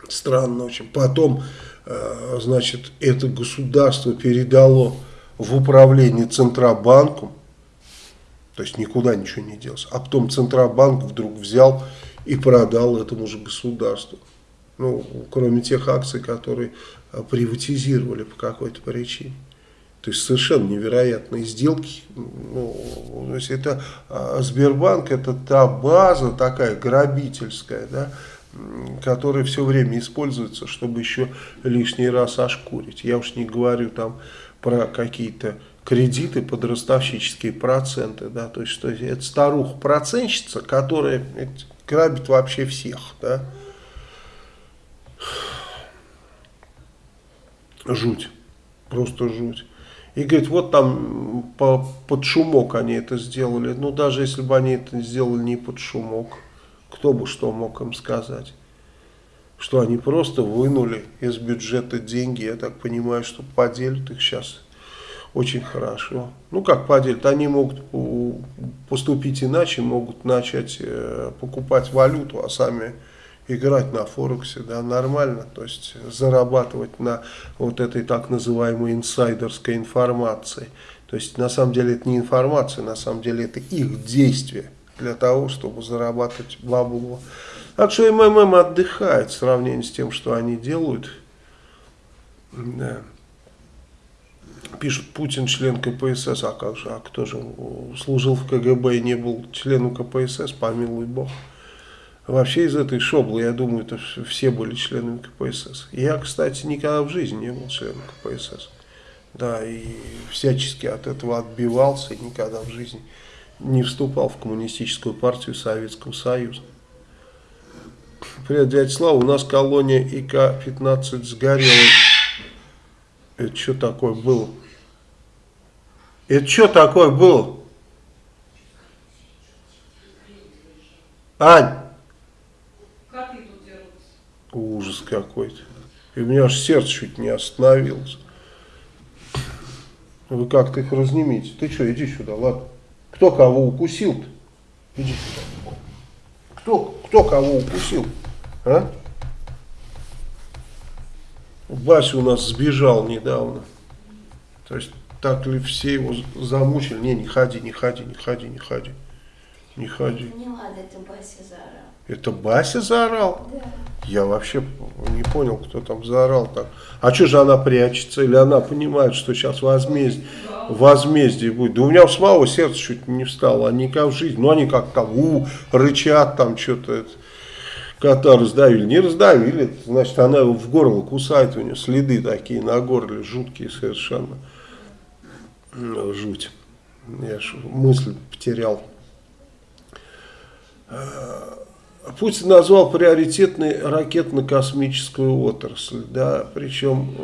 Странно очень. Потом, э, значит, это государство передало в управление Центробанку, то есть никуда ничего не делось. А потом Центробанк вдруг взял и продал этому же государству. Ну, кроме тех акций, которые а, приватизировали по какой-то причине. То есть совершенно невероятные сделки. Ну, то есть это а, Сбербанк это та база такая грабительская, да, которая все время используется, чтобы еще лишний раз ошкурить. Я уж не говорю там про какие-то кредиты под ростовщические проценты, да, то есть что это старуха-процентщица, которая грабит вообще всех, да. Жуть, просто жуть. И говорит, вот там по, под шумок они это сделали. Ну, даже если бы они это сделали не под шумок, кто бы что мог им сказать? Что они просто вынули из бюджета деньги, я так понимаю, что поделят их сейчас очень хорошо. Ну, как поделят, они могут поступить иначе, могут начать э, покупать валюту, а сами играть на Форексе, да, нормально, то есть зарабатывать на вот этой так называемой инсайдерской информации. То есть на самом деле это не информация, на самом деле это их действие для того, чтобы зарабатывать бабло. Так что МММ отдыхает в сравнении с тем, что они делают. Да. Пишут, Путин член КПСС, а как же, а кто же служил в КГБ и не был членом КПСС, помилуй Бог. Вообще из этой шоблы, я думаю, это все были членами КПСС. Я, кстати, никогда в жизни не был членом КПСС. Да, и всячески от этого отбивался, и никогда в жизни не вступал в коммунистическую партию Советского Союза. Привет, дядя Слава, у нас колония ИК-15 сгорела. Это что такое было? Это что такое было? Ань! Ужас какой-то. И у меня аж сердце чуть не остановилось. Вы как-то их разнимите. Ты что, иди сюда, ладно. Кто кого укусил-то? Иди сюда. Кто, кто кого укусил? А? Вася у нас сбежал недавно. То есть так ли все его замучили? Не, не ходи, не ходи, не ходи, не ходи. Не ходи.
Не ладно, это Бася заорал.
Это Бася заорал?
Да.
Я вообще не понял, кто там заорал так. А что же она прячется? Или она понимает, что сейчас возмездие, возмездие будет? Да у меня в самого сердце чуть не встало. Они как в жизни. Ну, они как там, у, рычат там что-то. Кота раздавили. Не раздавили. Значит, она его в горло кусает. У нее следы такие на горле. Жуткие совершенно. Ну, жуть. Я ж мысль потерял. Путин назвал приоритетной ракетно-космическую отрасль, да, причем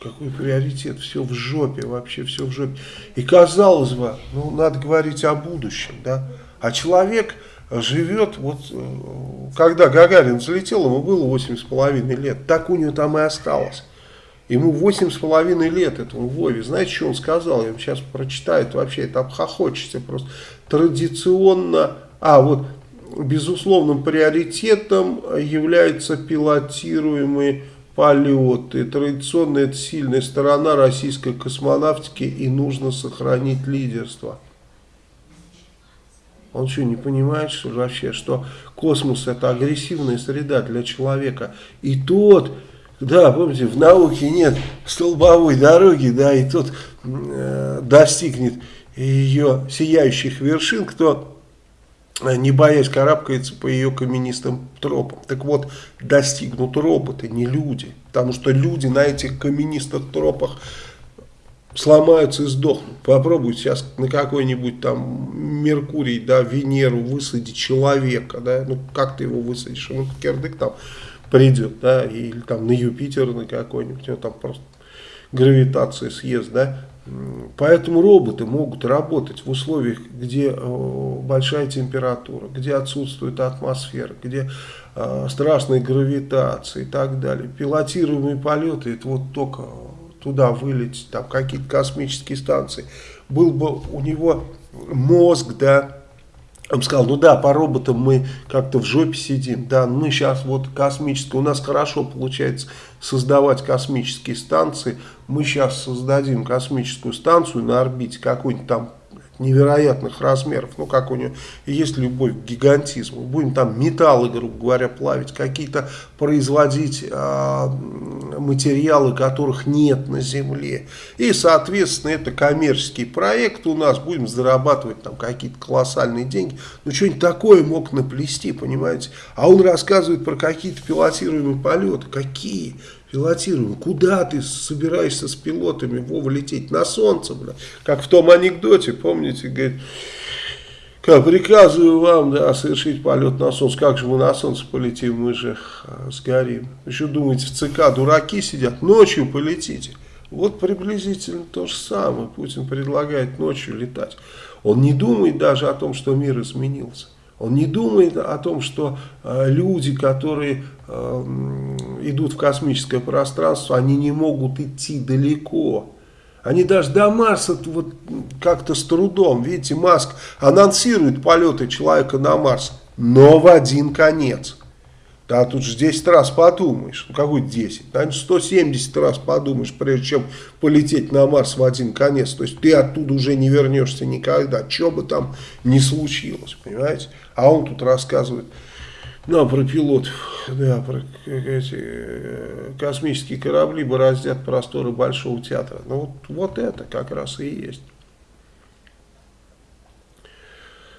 какой приоритет, все в жопе, вообще все в жопе. И казалось бы, ну, надо говорить о будущем, да, а человек живет, вот, когда Гагарин взлетел, ему было 8,5 лет, так у него там и осталось. Ему восемь с половиной лет этому Вове. Знаете, что он сказал? Я вам сейчас прочитаю. Это вообще это обхохочется просто. Традиционно, а вот безусловным приоритетом являются пилотируемые полеты. Традиционно это сильная сторона российской космонавтики и нужно сохранить лидерство. Он что, не понимает, что вообще, что космос это агрессивная среда для человека. И тот да, помните, в науке нет столбовой дороги, да, и тот э, достигнет ее сияющих вершин, кто, не боясь, карабкается по ее каменистым тропам. Так вот, достигнут роботы, не люди, потому что люди на этих каменистых тропах сломаются и сдохнут. Попробуйте сейчас на какой-нибудь там Меркурий, да, Венеру высадить человека, да, ну как ты его высадишь, ну кирдык там придет, да, или там на Юпитер на какой-нибудь, он там просто гравитации съест, да. Поэтому роботы могут работать в условиях, где э, большая температура, где отсутствует атмосфера, где э, страшная гравитация и так далее. Пилотируемые полеты, это вот только туда вылететь, там какие-то космические станции. Был бы у него мозг, да, он сказал, ну да, по роботам мы как-то в жопе сидим, да, мы сейчас вот космические, у нас хорошо получается создавать космические станции, мы сейчас создадим космическую станцию на орбите, какой-нибудь там невероятных размеров, ну как у него есть любовь к гигантизму, будем там металлы, грубо говоря, плавить, какие-то производить э, материалы, которых нет на Земле, и соответственно это коммерческий проект у нас, будем зарабатывать там какие-то колоссальные деньги, ну что-нибудь такое мог наплести, понимаете, а он рассказывает про какие-то пилотируемые полеты, какие? Пилотируем. Куда ты собираешься с пилотами, Вова, лететь? На солнце, бля. Как в том анекдоте, помните, говорит, как приказываю вам, да, совершить полет на солнце. Как же мы на солнце полетим, мы же а, сгорим. Еще думаете, в ЦК дураки сидят, ночью полетите. Вот приблизительно то же самое. Путин предлагает ночью летать. Он не думает даже о том, что мир изменился. Он не думает о том, что э, люди, которые идут в космическое пространство, они не могут идти далеко. Они даже до Марса вот как-то с трудом. Видите, Маск анонсирует полеты человека на Марс, но в один конец. Да, тут же 10 раз подумаешь. Ну, какой 10? Наверное, 170 раз подумаешь, прежде чем полететь на Марс в один конец. То есть ты оттуда уже не вернешься никогда. Что бы там ни случилось, понимаете? А он тут рассказывает, ну, про пилотов, да, про эти э, космические корабли бороздят просторы Большого театра. Ну, вот, вот это как раз и есть.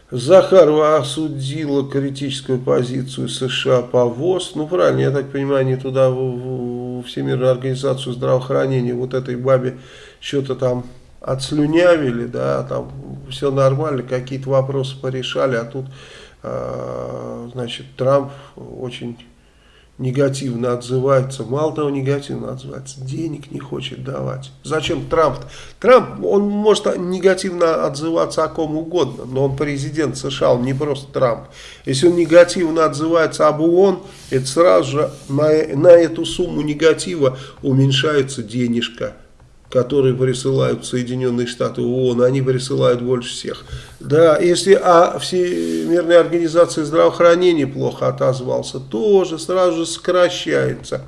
Захарова осудила критическую позицию США по ВОЗ. Ну, правильно, я так понимаю, они туда, в, в Всемирную организацию здравоохранения, вот этой бабе что-то там отслюнявили, да, там все нормально, какие-то вопросы порешали, а тут, значит, Трамп очень негативно отзывается, мало того негативно отзывается, денег не хочет давать. Зачем Трамп? Трамп, он может негативно отзываться о ком угодно, но он президент США, он не просто Трамп. Если он негативно отзывается об ООН, это сразу же на, на эту сумму негатива уменьшается денежка которые присылают Соединенные Штаты ООН, они присылают больше всех. Да, если о Всемирной организации здравоохранения плохо отозвался, тоже сразу же сокращается.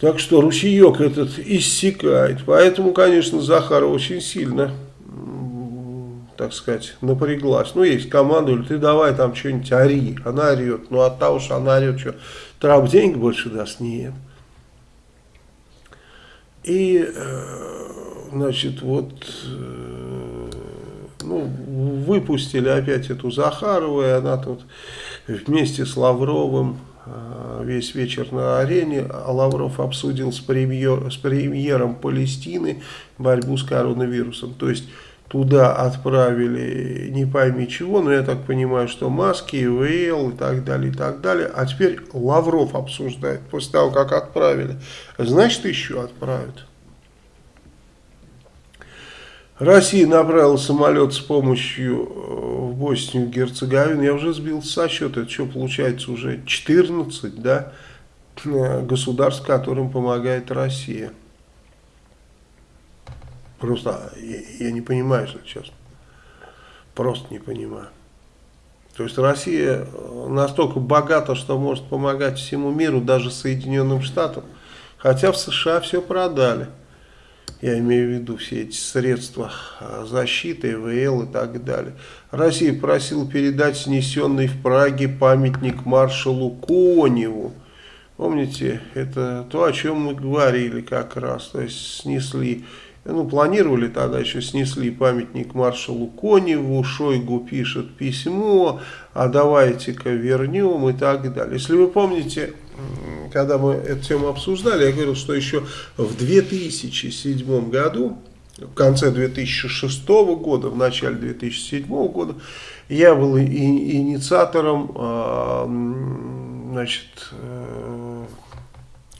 Так что ручеек этот иссякает. Поэтому, конечно, Захарова очень сильно, так сказать, напряглась. Ну, есть команда, ты давай там что-нибудь ори. Она орет. Ну, от того, что она орет, что Трамп денег больше даст? Нет. И, э, значит, вот, э, ну, выпустили опять эту Захарову, и она тут вместе с Лавровым э, весь вечер на арене, а Лавров обсудил с, премьер, с премьером Палестины борьбу с коронавирусом. То есть, туда отправили не пойми чего, но я так понимаю, что маски, ИВЛ и так далее, и так далее. А теперь Лавров обсуждает, после того, как отправили. Значит, еще отправят. Россия направила самолет с помощью э, в Боснию и Герцеговину. Я уже сбился со счета. Это что, получается уже 14 да, э, государств, которым помогает Россия. Просто я, я не понимаю, если честно. Просто не понимаю. То есть Россия настолько богата, что может помогать всему миру, даже Соединенным Штатам. Хотя в США все продали. Я имею в виду все эти средства а, защиты, ИВЛ и так далее. Россия просила передать снесенный в Праге памятник маршалу Коневу. Помните, это то, о чем мы говорили как раз. То есть снесли ну, планировали тогда еще снесли памятник маршалу Коневу, Шойгу пишет письмо, а давайте-ка вернем и так далее. Если вы помните, когда мы эту тему обсуждали, я говорил, что еще в 2007 году, в конце 2006 года, в начале 2007 года, я был и, инициатором э, значит,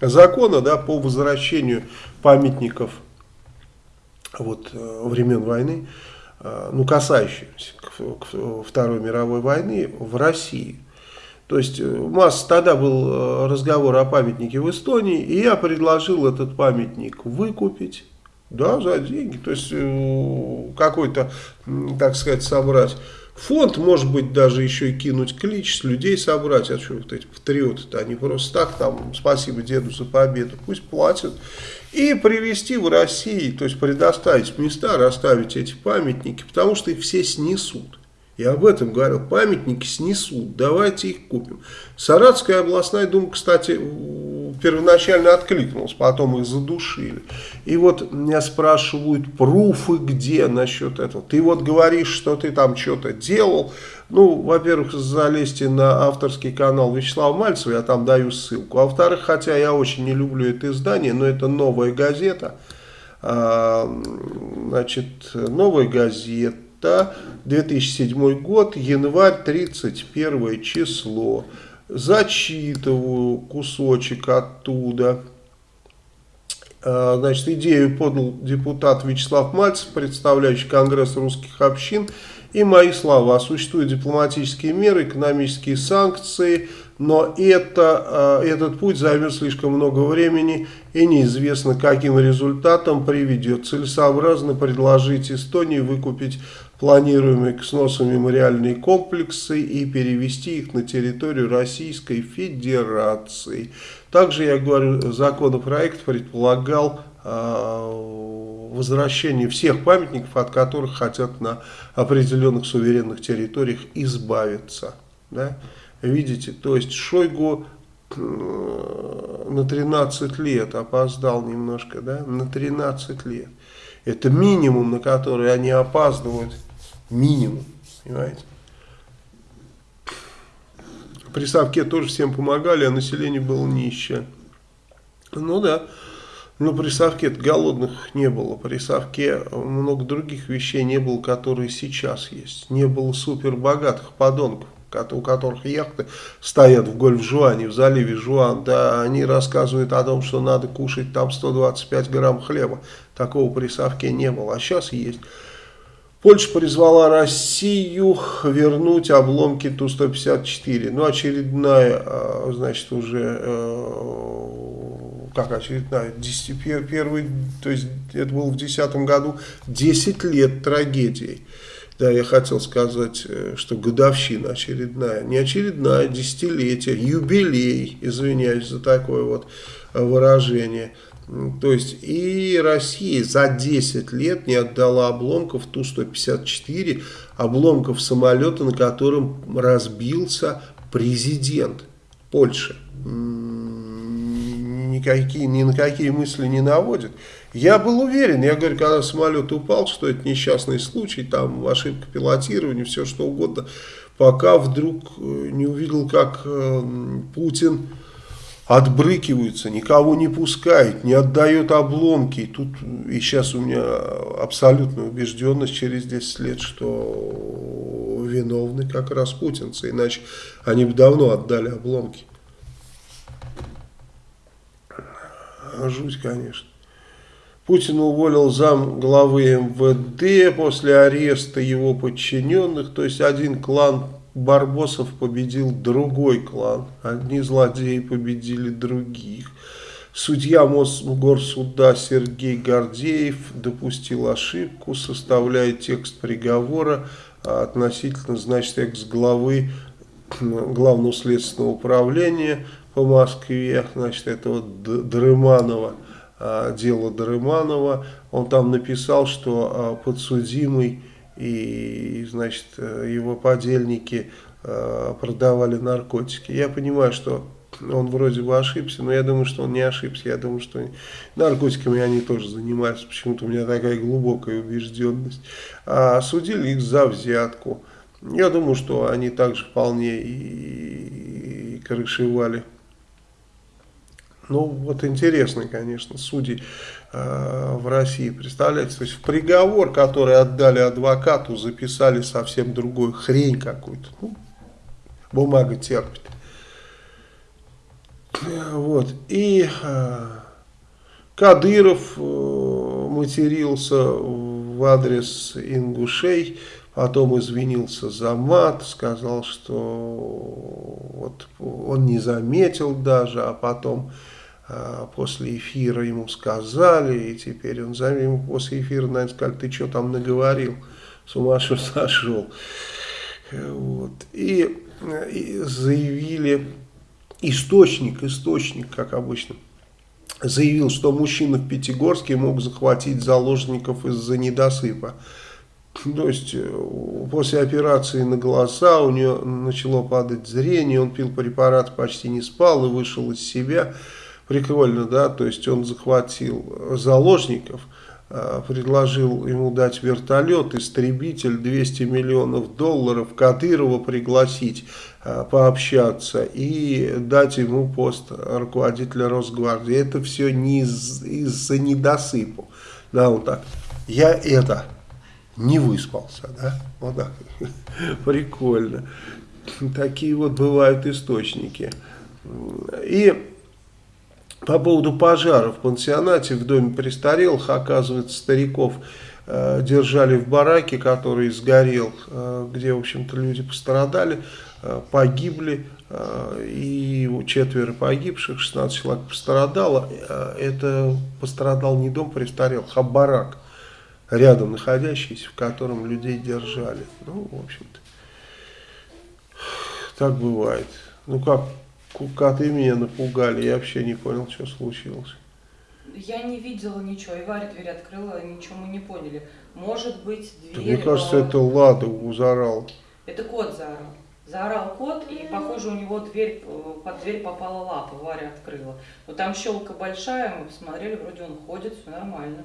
закона да, по возвращению памятников вот, времен войны, ну, касающихся Второй мировой войны в России. То есть масса тогда был разговор о памятнике в Эстонии, и я предложил этот памятник выкупить да, за деньги. То есть э, какой-то, так сказать, собрать фонд, может быть, даже еще и кинуть клич, с людей собрать. А что вот эти патриоты-то, они просто так там, спасибо деду за победу, пусть платят. И привезти в Россию, то есть предоставить места, расставить эти памятники, потому что их все снесут. Я об этом говорил. Памятники снесут, давайте их купим. Саратская областная дума, кстати, первоначально откликнулась, потом их задушили. И вот меня спрашивают, пруфы где насчет этого? Ты вот говоришь, что ты там что-то делал. Ну, во-первых, залезьте на авторский канал Вячеслава Мальцева, я там даю ссылку. А во-вторых, хотя я очень не люблю это издание, но это новая газета. А, значит, новая газета это 2007 год, январь, 31 число. Зачитываю кусочек оттуда. А, значит, идею подал депутат Вячеслав Мальцев, представляющий Конгресс русских общин. И мои слова. Существуют дипломатические меры, экономические санкции, но это, а, этот путь займет слишком много времени и неизвестно, каким результатом приведет. Целесообразно предложить Эстонии выкупить планируемые к сносу мемориальные комплексы и перевести их на территорию Российской Федерации. Также, я говорю, законопроект предполагал э, возвращение всех памятников, от которых хотят на определенных суверенных территориях избавиться. Да? Видите, то есть Шойгу э, на 13 лет опоздал немножко, да, на 13 лет. Это минимум, на который они опаздывают Минимум, понимаете? При Совке тоже всем помогали, а население было нищее. Ну да, но при Совке голодных не было. При Совке много других вещей не было, которые сейчас есть. Не было супер богатых подонков у которых яхты стоят в Гольф-Жуане, в заливе Жуан, да, они рассказывают о том, что надо кушать там 125 грамм хлеба. Такого при Совке не было, а сейчас есть. Польша призвала Россию вернуть обломки Ту-154. Ну, очередная, а, значит, уже, э, как очередная, 10, первый, то есть это было в 2010 году, 10 лет трагедии. Да, я хотел сказать, э, что годовщина очередная, не очередная, десятилетие, юбилей, извиняюсь за такое вот выражение – то есть и Россия за 10 лет не отдала обломков Ту-154, обломков самолета, на котором разбился президент Польши. Никакие, ни на какие мысли не наводит. Я был уверен, я говорю, когда самолет упал, что это несчастный случай, там ошибка пилотирования, все что угодно, пока вдруг э, не увидел, как э, Путин отбрыкиваются, никого не пускает, не отдает обломки. И тут и сейчас у меня абсолютная убежденность через 10 лет, что виновны как раз путинцы, иначе они бы давно отдали обломки. Жуть, конечно. Путин уволил зам главы МВД после ареста его подчиненных, то есть один клан Барбосов победил другой клан. Одни злодеи победили других. Судья Мосгорсуда Сергей Гордеев допустил ошибку, составляя текст приговора относительно, значит, экс-главы Главного следственного управления по Москве, значит, этого Дрыманова, а, дело Дрыманова. Он там написал, что а, подсудимый и, значит, его подельники э, продавали наркотики. Я понимаю, что он вроде бы ошибся, но я думаю, что он не ошибся. Я думаю, что наркотиками они тоже занимаются. Почему-то у меня такая глубокая убежденность. А судили их за взятку. Я думаю, что они также вполне и, и крышевали. Ну, вот интересно, конечно, судьи Э, в России, представляете, то есть в приговор, который отдали адвокату, записали совсем другую хрень какую-то, ну, бумага терпит. Вот. И э, Кадыров э, матерился в адрес ингушей, потом извинился за мат, сказал, что вот он не заметил даже, а потом э, после эфира ему сказали, и теперь он за ему после эфира, наверное, сказали, ты что там наговорил, с ума [laughs] сошел. Вот. И, и заявили, источник, источник, как обычно, заявил, что мужчина в Пятигорске мог захватить заложников из-за недосыпа. То есть э, после операции на глаза у него начало падать зрение, он пил препарат, почти не спал и вышел из себя. Прикольно, да, то есть он захватил заложников, э, предложил ему дать вертолет, истребитель, 200 миллионов долларов, Кадырова пригласить, э, пообщаться и дать ему пост руководителя Росгвардии. Это все не из-за из недосыпу. Да, вот так. Я это не выспался, да? Вот так. [laughs] Прикольно. Такие вот бывают источники. И по поводу пожара в пансионате в доме престарелых, оказывается, стариков э, держали в бараке, который сгорел, э, где, в общем-то, люди пострадали, э, погибли, э, и четверо погибших, 16 человек пострадало. Э, это пострадал не дом престарелых, а барак рядом находящийся, в котором людей держали. Ну, в общем-то, так бывает. Ну, как, и меня напугали, я вообще не понял, что случилось.
Я не видела ничего, и Варя дверь открыла, ничего мы не поняли. Может быть, дверь...
Да, мне кажется, это Лада заорал.
Это кот заорал. Заорал кот, и, похоже, у него дверь, э, под дверь попала лапа, Варя открыла. Но там щелка большая, мы посмотрели, вроде он ходит, все нормально.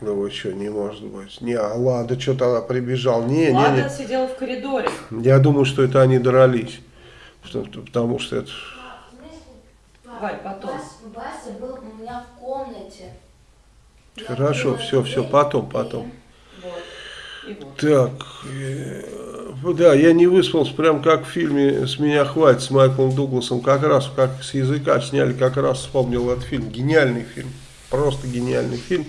Ну что, не может быть. Не, а Лада что тогда прибежал? Не,
Лада
не, не.
сидела в коридоре.
Я думаю, что это они дрались. Потому что это...
Варь, потом.
Вася, был у меня в комнате. Я
Хорошо, все, все, потом, потом.
Вот. И вот.
Так, э, да, я не выспался, прям как в фильме «С меня хватит» с Майклом Дугласом, как раз, как с языка сняли, как раз вспомнил этот фильм. Гениальный фильм, просто гениальный фильм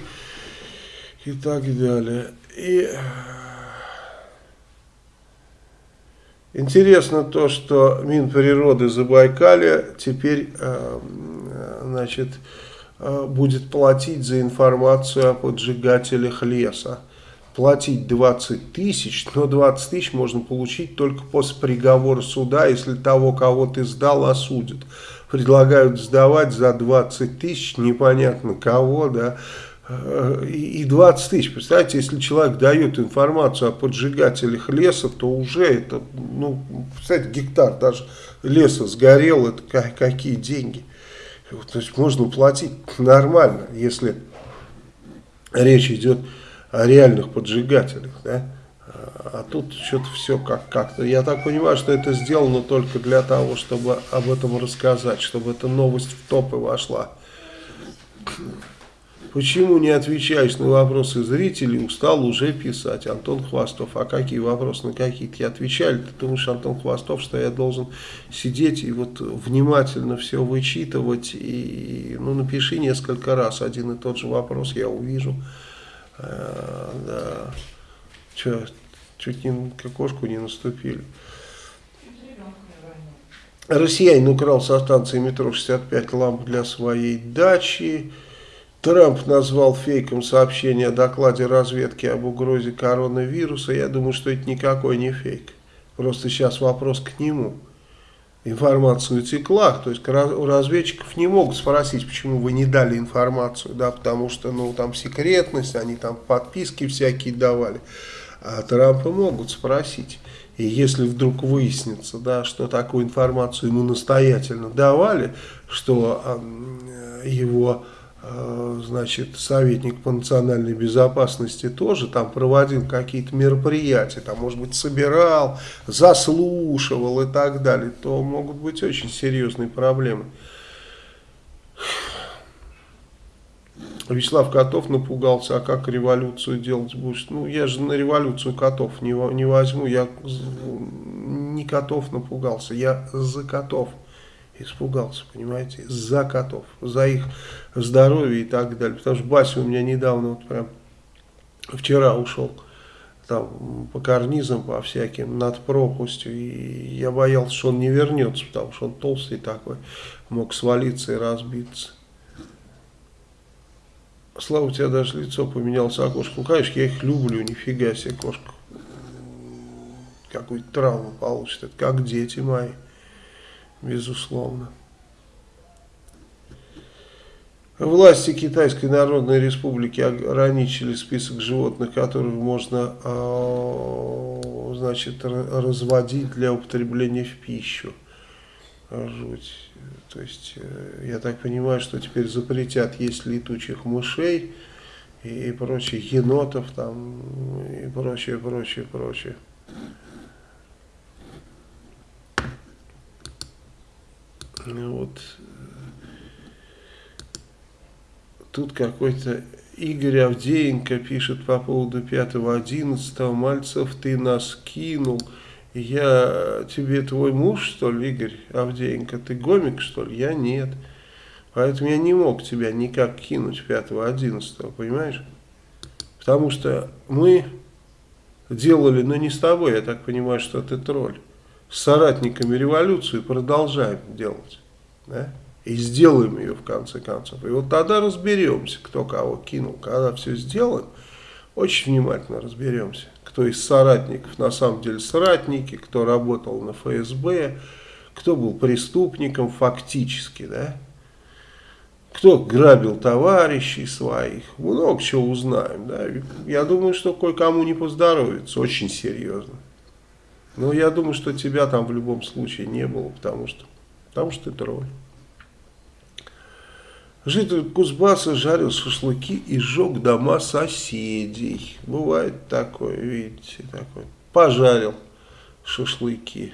и так далее. И э, интересно то, что Минприроды Забайкалья теперь, э, значит, э, будет платить за информацию о поджигателях леса. Платить 20 тысяч, но 20 тысяч можно получить только после приговора суда, если того, кого ты сдал, осудят. Предлагают сдавать за 20 тысяч, непонятно кого, да, и 20 тысяч. Представляете, если человек дает информацию о поджигателях леса, то уже это, ну, представляете, гектар даже леса сгорел, это какие деньги. То есть можно платить нормально, если речь идет о реальных поджигателях, да. А тут что-то все как- как-то. Я так понимаю, что это сделано только для того, чтобы об этом рассказать, чтобы эта новость в топы вошла. Почему не отвечаешь на вопросы зрителей, устал уже писать, Антон Хвостов. А какие вопросы на какие-то я отвечали? Ты думаешь, Антон Хвостов, что я должен сидеть и вот внимательно все вычитывать? И, ну, напиши несколько раз один и тот же вопрос, я увижу. А, да. Че, чуть не кошку не наступили. Россиянин украл со станции метро 65 ламп для своей дачи. Трамп назвал фейком сообщение о докладе разведки об угрозе коронавируса. Я думаю, что это никакой не фейк. Просто сейчас вопрос к нему. Информация утекла, то есть у разведчиков не могут спросить, почему вы не дали информацию, да, потому что, ну, там секретность, они там подписки всякие давали. А Трампа могут спросить. И если вдруг выяснится, да, что такую информацию ему настоятельно давали, что его значит, советник по национальной безопасности тоже там проводил какие-то мероприятия, там, может быть, собирал, заслушивал и так далее, то могут быть очень серьезные проблемы. Вячеслав Котов напугался, а как революцию делать будешь? Ну, я же на революцию котов не, не возьму, я не котов напугался, я за котов. Испугался, понимаете, за котов, за их здоровье и так далее. Потому что Бася у меня недавно, вот прям вчера ушел там по карнизам, по всяким, над пропастью. И я боялся, что он не вернется, потому что он толстый такой, мог свалиться и разбиться. Слава, у тебя даже лицо поменялось окошко. Ну, конечно, я их люблю, нифига себе, кошка. Какую-то травму получит. Это как дети мои, безусловно. Власти Китайской Народной Республики ограничили список животных, которых можно а, значит, разводить для употребления в пищу. Жуть. То есть, э, я так понимаю, что теперь запретят есть летучих мышей и, и прочее, енотов там, и прочее, прочее, прочее. Вот Тут какой-то Игорь Авдеенко пишет по поводу 5-11. Мальцев, ты нас кинул. Я тебе твой муж, что ли, Игорь Авдеенко? Ты гомик, что ли? Я нет. Поэтому я не мог тебя никак кинуть 5-11, понимаешь? Потому что мы делали, но не с тобой, я так понимаю, что ты тролль, с соратниками революцию продолжаем делать. Да? и сделаем ее в конце концов. И вот тогда разберемся, кто кого кинул. Когда все сделаем, очень внимательно разберемся, кто из соратников на самом деле соратники, кто работал на ФСБ, кто был преступником фактически, да, кто грабил товарищей своих, много чего узнаем, да, я думаю, что кое-кому не поздоровится, очень серьезно. Но я думаю, что тебя там в любом случае не было, потому что, потому что ты тролль. Житель Кузбасса жарил шашлыки и сжег дома соседей. Бывает такое, видите, такое. Пожарил шашлыки.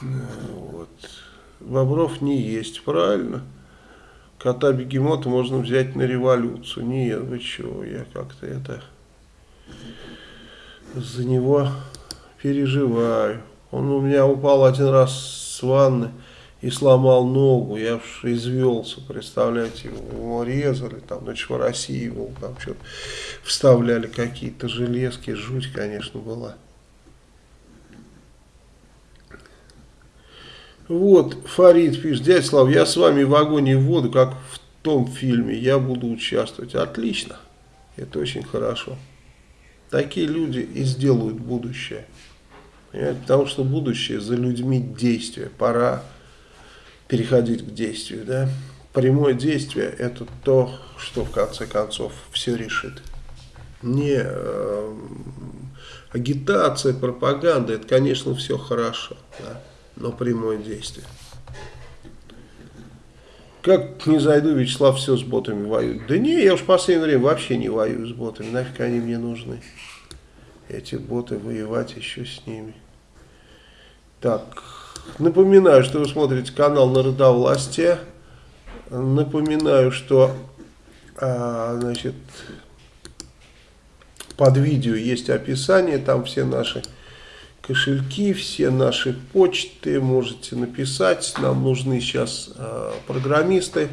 Вот. Бобров не есть, правильно? Кота бегемота можно взять на революцию. Нет, вы чего, я как-то это за него переживаю. Он у меня упал один раз с ванны и сломал ногу, я уж извелся, представляете, его резали, там, значит, в России был, там что-то вставляли какие-то железки, жуть, конечно, была. Вот, Фарид пишет, дядя Слав, я с вами в огонь и в воду, как в том фильме, я буду участвовать. Отлично, это очень хорошо. Такие люди и сделают будущее. Понимаете? Потому что будущее за людьми действия. Пора переходить к действию. Да? Прямое действие – это то, что в конце концов все решит. Не э, агитация, пропаганда – это, конечно, все хорошо, да? но прямое действие. Как не зайду, Вячеслав все с ботами воюет. Да не, я уж в последнее время вообще не воюю с ботами. Нафиг они мне нужны. Эти боты, воевать еще с ними. Так, Напоминаю, что вы смотрите канал Народовластия. Напоминаю, что а, значит, под видео есть описание, там все наши кошельки, все наши почты, можете написать. Нам нужны сейчас а, программисты,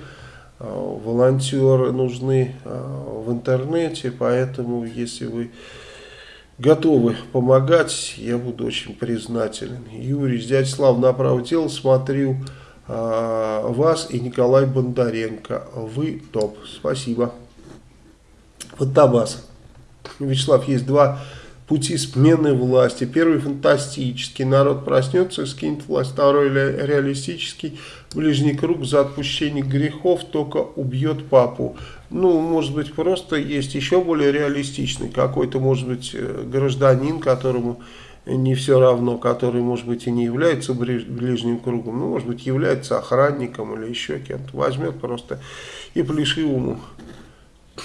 а, волонтеры нужны а, в интернете, поэтому если вы готовы помогать, я буду очень признателен. Юрий, дядя Слав, направо тело смотрю а, вас и Николай Бондаренко. Вы топ. Спасибо. Фантабас. Вячеслав, есть два пути смены власти. Первый фантастический. Народ проснется и скинет власть. Второй реалистический. Ближний круг за отпущение грехов только убьет папу. Ну, может быть, просто есть еще более реалистичный какой-то, может быть, э, гражданин, которому не все равно, который, может быть, и не является ближним кругом, ну, может быть, является охранником или еще кем-то. Возьмет просто и плешивому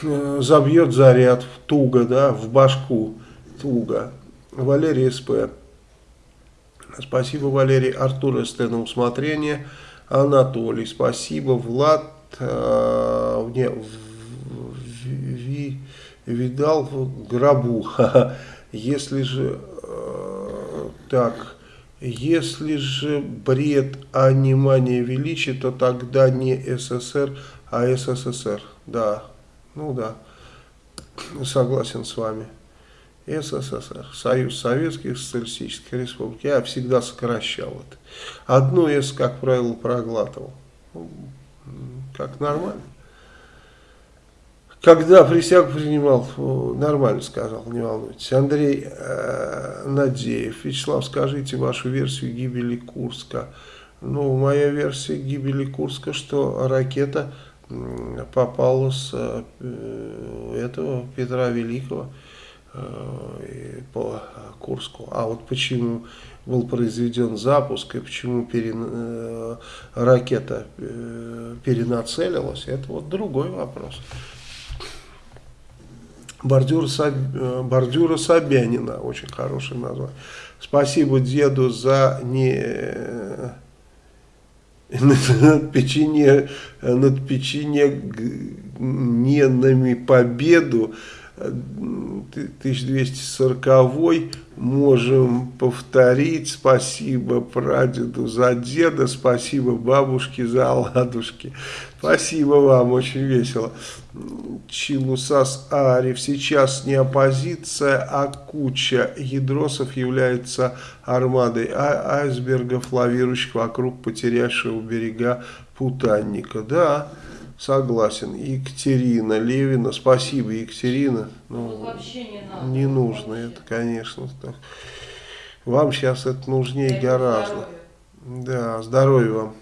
э, забьет заряд туго, да, в башку туго. Валерий СП. Спасибо, Валерий. Артур СТ на усмотрение. Анатолий, спасибо. Влад, э, не, ви, видал в гробу. [laughs] Если же э, так, Если же бред, а не мания величия, то тогда не СССР, а СССР. Да, ну да, согласен с вами. СССР, Союз Советских Социалистических Республик. Я всегда сокращал это. Одно «С», как правило, проглатывал. Ну, как нормально. Когда присягу принимал, нормально сказал, не волнуйтесь. Андрей э, Надеев. Вячеслав, скажите вашу версию гибели Курска. Ну, моя версия гибели Курска, что ракета попала с э, этого Петра Великого по Курску. А вот почему был произведен запуск и почему перен, э, ракета э, перенацелилась, это вот другой вопрос. Бордюра, Саб... Э, бордюра Собянина, очень хорошее название. Спасибо деду за не над печенье, над печенье победу 1240 можем повторить. Спасибо прадеду за деда, спасибо бабушке за оладушки. Спасибо вам, очень весело. Чилусас Ариф. Сейчас не оппозиция, а куча ядросов является армадой а айсбергов, лавирующих вокруг потерявшего берега Путанника. Да, Согласен. Екатерина Левина. Спасибо, Екатерина.
Ну, вообще не надо.
Не нужно вообще. это, конечно. Так. Вам сейчас это нужнее Я гораздо. Здоровья. Да, здоровья вам.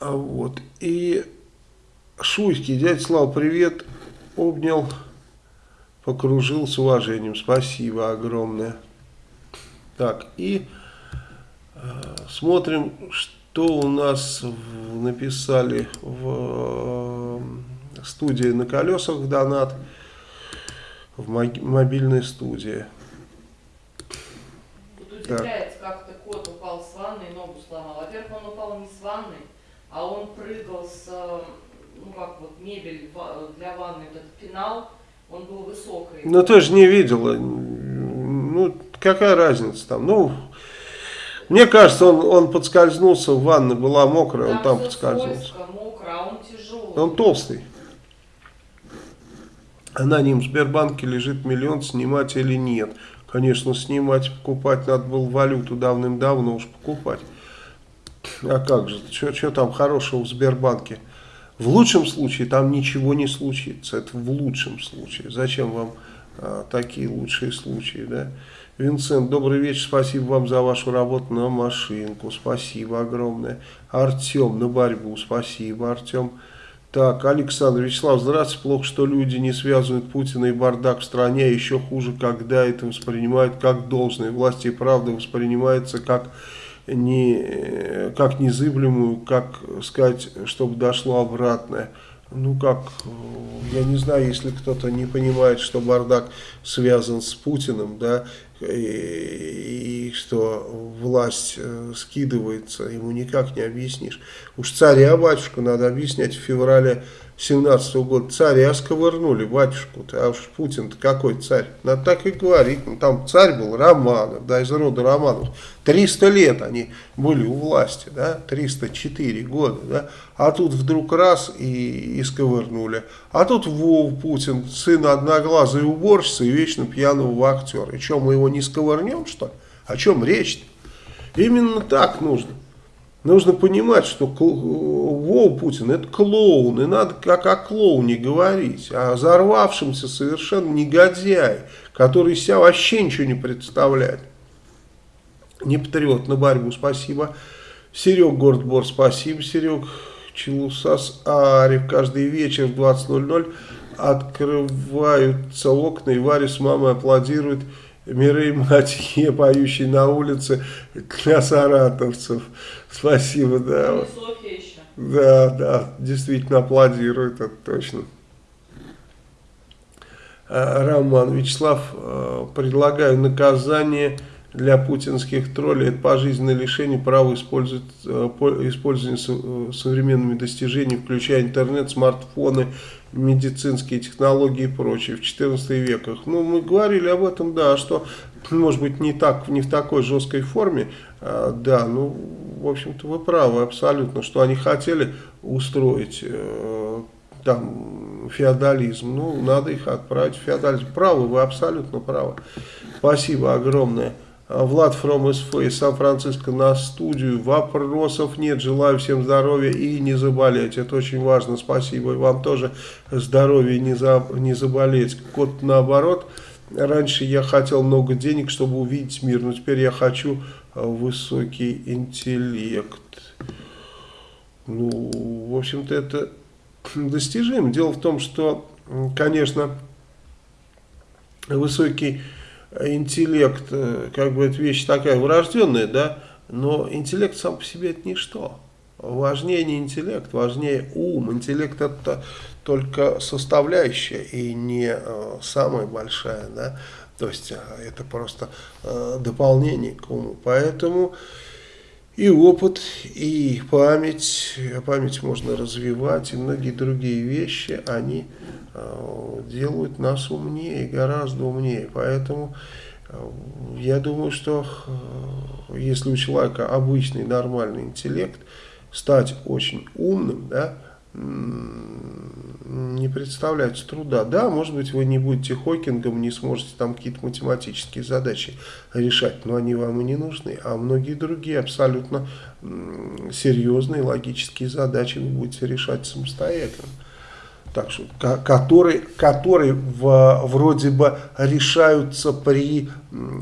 А вот. И Шуйский, дядя Слава, привет. Обнял, покружил с уважением. Спасибо огромное. Так, и э, смотрим, что что у нас написали в э, студии на колесах донат, в мобильной студии.
Тут удивляется, как-то кот упал с ванны и ногу сломал. Во-первых, он упал не с ванны, а он прыгал с, ну как вот мебель для ванны, этот пенал, он был высокий.
Ну ты же не видела, ну какая разница там, ну мне кажется, он, он подскользнулся в ванной, была мокрая, там он там подскользнулся.
Скользко, мокро, а он тяжелый.
Он толстый. Аноним в Сбербанке лежит миллион, снимать или нет. Конечно, снимать, покупать надо было валюту давным-давно уж покупать. А как же, что там хорошего в Сбербанке? В лучшем случае там ничего не случится, это в лучшем случае. Зачем вам а, такие лучшие случаи, да? Винсент, добрый вечер, спасибо вам за вашу работу на машинку, спасибо огромное. Артем, на борьбу, спасибо, Артем. Так, Александр Вячеслав, здравствуйте. Плохо, что люди не связывают Путина и бардак в стране, еще хуже, когда это воспринимают как должное. Власти и правда воспринимается как, не, как незыблемую, как сказать, чтобы дошло обратное ну как, я не знаю, если кто-то не понимает, что бардак связан с Путиным, да, и, и что власть э, скидывается, ему никак не объяснишь. Уж царя батюшку надо объяснять в феврале 17 -го года. Царя сковырнули, батюшку-то, а уж Путин-то какой царь? Надо так и говорить. Ну, там царь был Романов, да, из рода Романов. 300 лет они были у власти, да, 304 года, да. А тут вдруг раз и, и сковырнули. А тут Вов Путин, сын одноглазой уборщицы и вечно пьяного актера. И что, мы его не сковырнем, что ли? О чем речь-то? Именно так нужно. Нужно понимать, что Вов Путин это клоун, и надо как о клоуне говорить, а взорвавшемся совершенно негодяй, который себя вообще ничего не представляет. Не патриот на борьбу, спасибо. Серег Гордбор, спасибо, Серег. Челусас Арев, каждый вечер в 20.00 открываются окна, и Варя с мамой аплодируют Мирей Матье, [laughs] поющий на улице для саратовцев. Спасибо, да. Да, да, действительно аплодирует, это точно. А, Роман Вячеслав, а, предлагаю наказание для путинских троллей. Это пожизненное лишение права использовать, а, использования современными достижениями, включая интернет, смартфоны, медицинские технологии и прочее в 14 веках. Ну, мы говорили об этом, да, что может быть, не, так, не в такой жесткой форме, да, ну, в общем-то, вы правы абсолютно, что они хотели устроить э, там феодализм, ну, надо их отправить в феодализм. Правы, вы абсолютно правы. Спасибо огромное. А, Влад From из Сан-Франциско на студию. Вопросов нет. Желаю всем здоровья и не заболеть. Это очень важно. Спасибо. И вам тоже здоровья не, за, не заболеть. Кот наоборот. Раньше я хотел много денег, чтобы увидеть мир. Но теперь я хочу а, высокий интеллект. Ну, в общем-то, это достижимо. Дело в том, что, конечно, высокий интеллект, э, как бы это вещь такая врожденная, да, но интеллект сам по себе это ничто. Важнее не интеллект, важнее ум. Интеллект это только составляющая и не э, самая большая, да, то есть э, это просто э, дополнение к уму. Поэтому и опыт, и память, память можно развивать, и многие другие вещи, они э, делают нас умнее, гораздо умнее. Поэтому э, я думаю, что э, если у человека обычный нормальный интеллект, стать очень умным, да, не представляется труда. Да, может быть, вы не будете Хокингом, не сможете там какие-то математические задачи решать, но они вам и не нужны. А многие другие абсолютно серьезные логические задачи вы будете решать самостоятельно так что, которые, которые в, вроде бы решаются при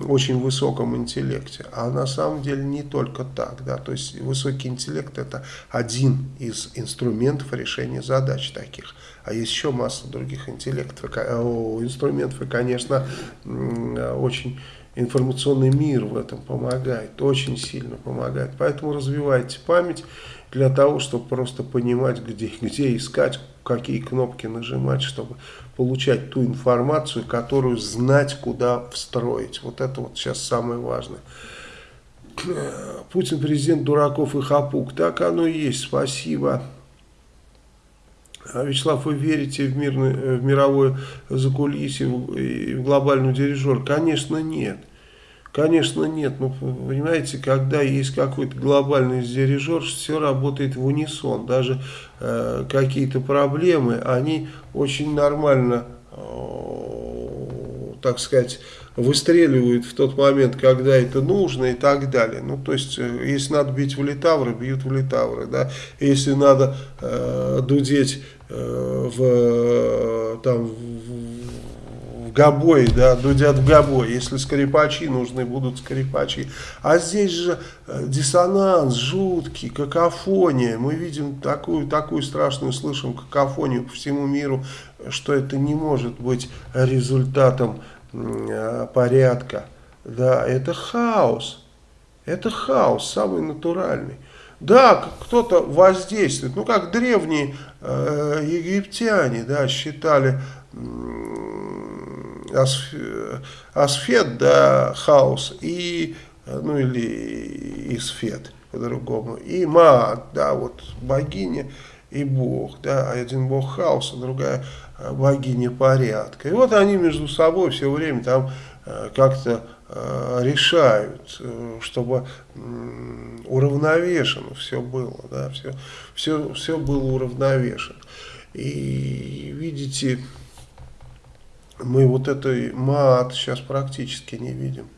очень высоком интеллекте. А на самом деле не только так. Да? То есть высокий интеллект это один из инструментов решения задач таких. А есть еще масса других интеллектов, инструментов. И, конечно, очень информационный мир в этом помогает, очень сильно помогает. Поэтому развивайте память для того, чтобы просто понимать, где, где искать, какие кнопки нажимать, чтобы получать ту информацию, которую знать, куда встроить. Вот это вот сейчас самое важное. [clears throat] Путин президент дураков и хапук. Так оно и есть. Спасибо. А Вячеслав, вы верите в, мирный, в мировое закулисье и в глобальный дирижер? Конечно, нет. Конечно, нет. Ну, понимаете, когда есть какой-то глобальный дирижер, все работает в унисон. Даже э, какие-то проблемы, они очень нормально, э, так сказать, выстреливают в тот момент, когда это нужно и так далее. Ну, то есть, э, если надо бить в литавры, бьют в литавры, да. Если надо э, дудеть э, в, там, в в гобой, да, дудят в гобой. Если скрипачи нужны, будут скрипачи. А здесь же э, диссонанс жуткий, какофония. Мы видим такую, такую страшную, слышим какофонию по всему миру, что это не может быть результатом э, порядка. Да, это хаос. Это хаос, самый натуральный. Да, кто-то воздействует, ну как древние э, египтяне, да, считали асфет, да, хаос, и, ну или исфет по-другому, и маат, да, вот богиня и бог, да, один бог хаоса, другая э, богиня порядка. И вот они между собой все время там э, как-то э, решают, чтобы уравновешено все было, да, все, все, все было уравновешено. И видите, мы вот этой мат сейчас практически не видим.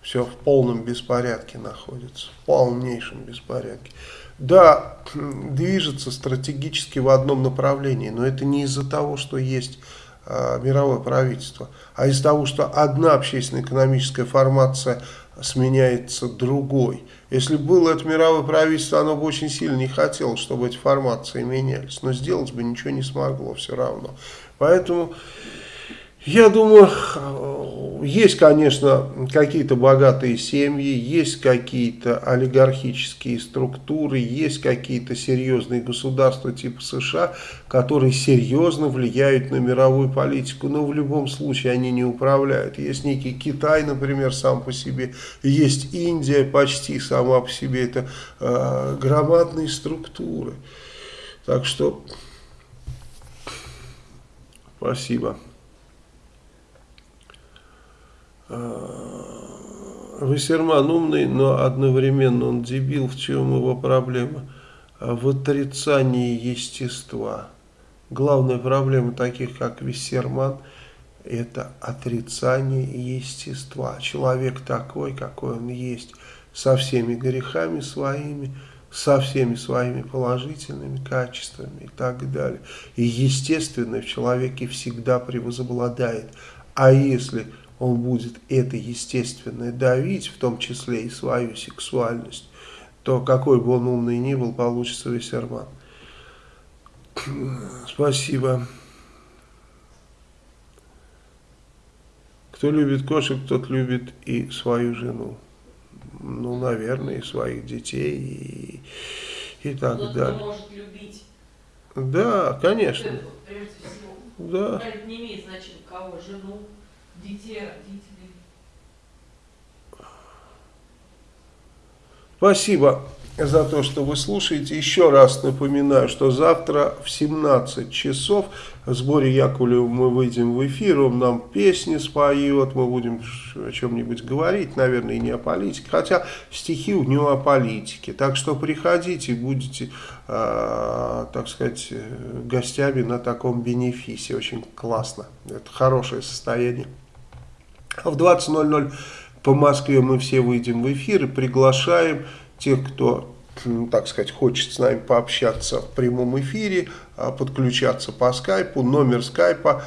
Все в полном беспорядке находится, в полнейшем беспорядке. Да, [clears throat] движется стратегически в одном направлении, но это не из-за того, что есть э, мировое правительство, а из-за того, что одна общественно-экономическая формация сменяется другой. Если было это мировое правительство, оно бы очень сильно не хотело, чтобы эти формации менялись, но сделать бы ничего не смогло все равно. Поэтому... Я думаю, есть, конечно, какие-то богатые семьи, есть какие-то олигархические структуры, есть какие-то серьезные государства типа США, которые серьезно влияют на мировую политику, но в любом случае они не управляют. Есть некий Китай, например, сам по себе, есть Индия почти сама по себе, это э, громадные структуры. Так что, спасибо. Вассерман умный, но одновременно он дебил. В чем его проблема? В отрицании естества. Главная проблема таких, как Виссерман, это отрицание естества. Человек такой, какой он есть, со всеми грехами своими, со всеми своими положительными качествами и так далее. И естественное в человеке всегда превозобладает. А если он будет это естественное давить, в том числе и свою сексуальность, то какой бы он умный ни был, получится Виссерман. [clears throat] Спасибо. Кто любит кошек, тот любит и свою жену. Ну, наверное, и своих детей, и, и так
Кто-то
далее.
может любить.
Да, конечно.
Прежде всего.
Да.
Это не имеет значения кого, жену, детей, родителей.
Спасибо за то, что вы слушаете. Еще раз напоминаю, что завтра в 17 часов в сборе Яковлева мы выйдем в эфир, он нам песни споет, мы будем о чем-нибудь говорить, наверное, и не о политике, хотя стихи у него о политике. Так что приходите, будете, э, так сказать, гостями на таком бенефисе. Очень классно. Это хорошее состояние. А в 20.00 по Москве мы все выйдем в эфир и приглашаем тех, кто, так сказать, хочет с нами пообщаться в прямом эфире, подключаться по скайпу. Номер скайпа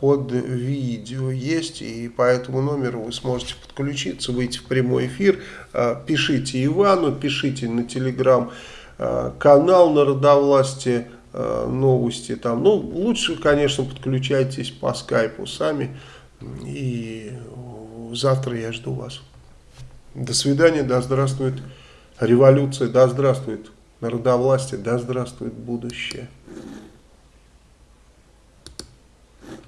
под видео есть, и по этому номеру вы сможете подключиться, выйти в прямой эфир. Пишите Ивану, пишите на телеграм канал Народовластия новости там. Ну, лучше, конечно, подключайтесь по скайпу сами. И завтра я жду вас. До свидания, да здравствует революция, да здравствует народовластие, да здравствует будущее.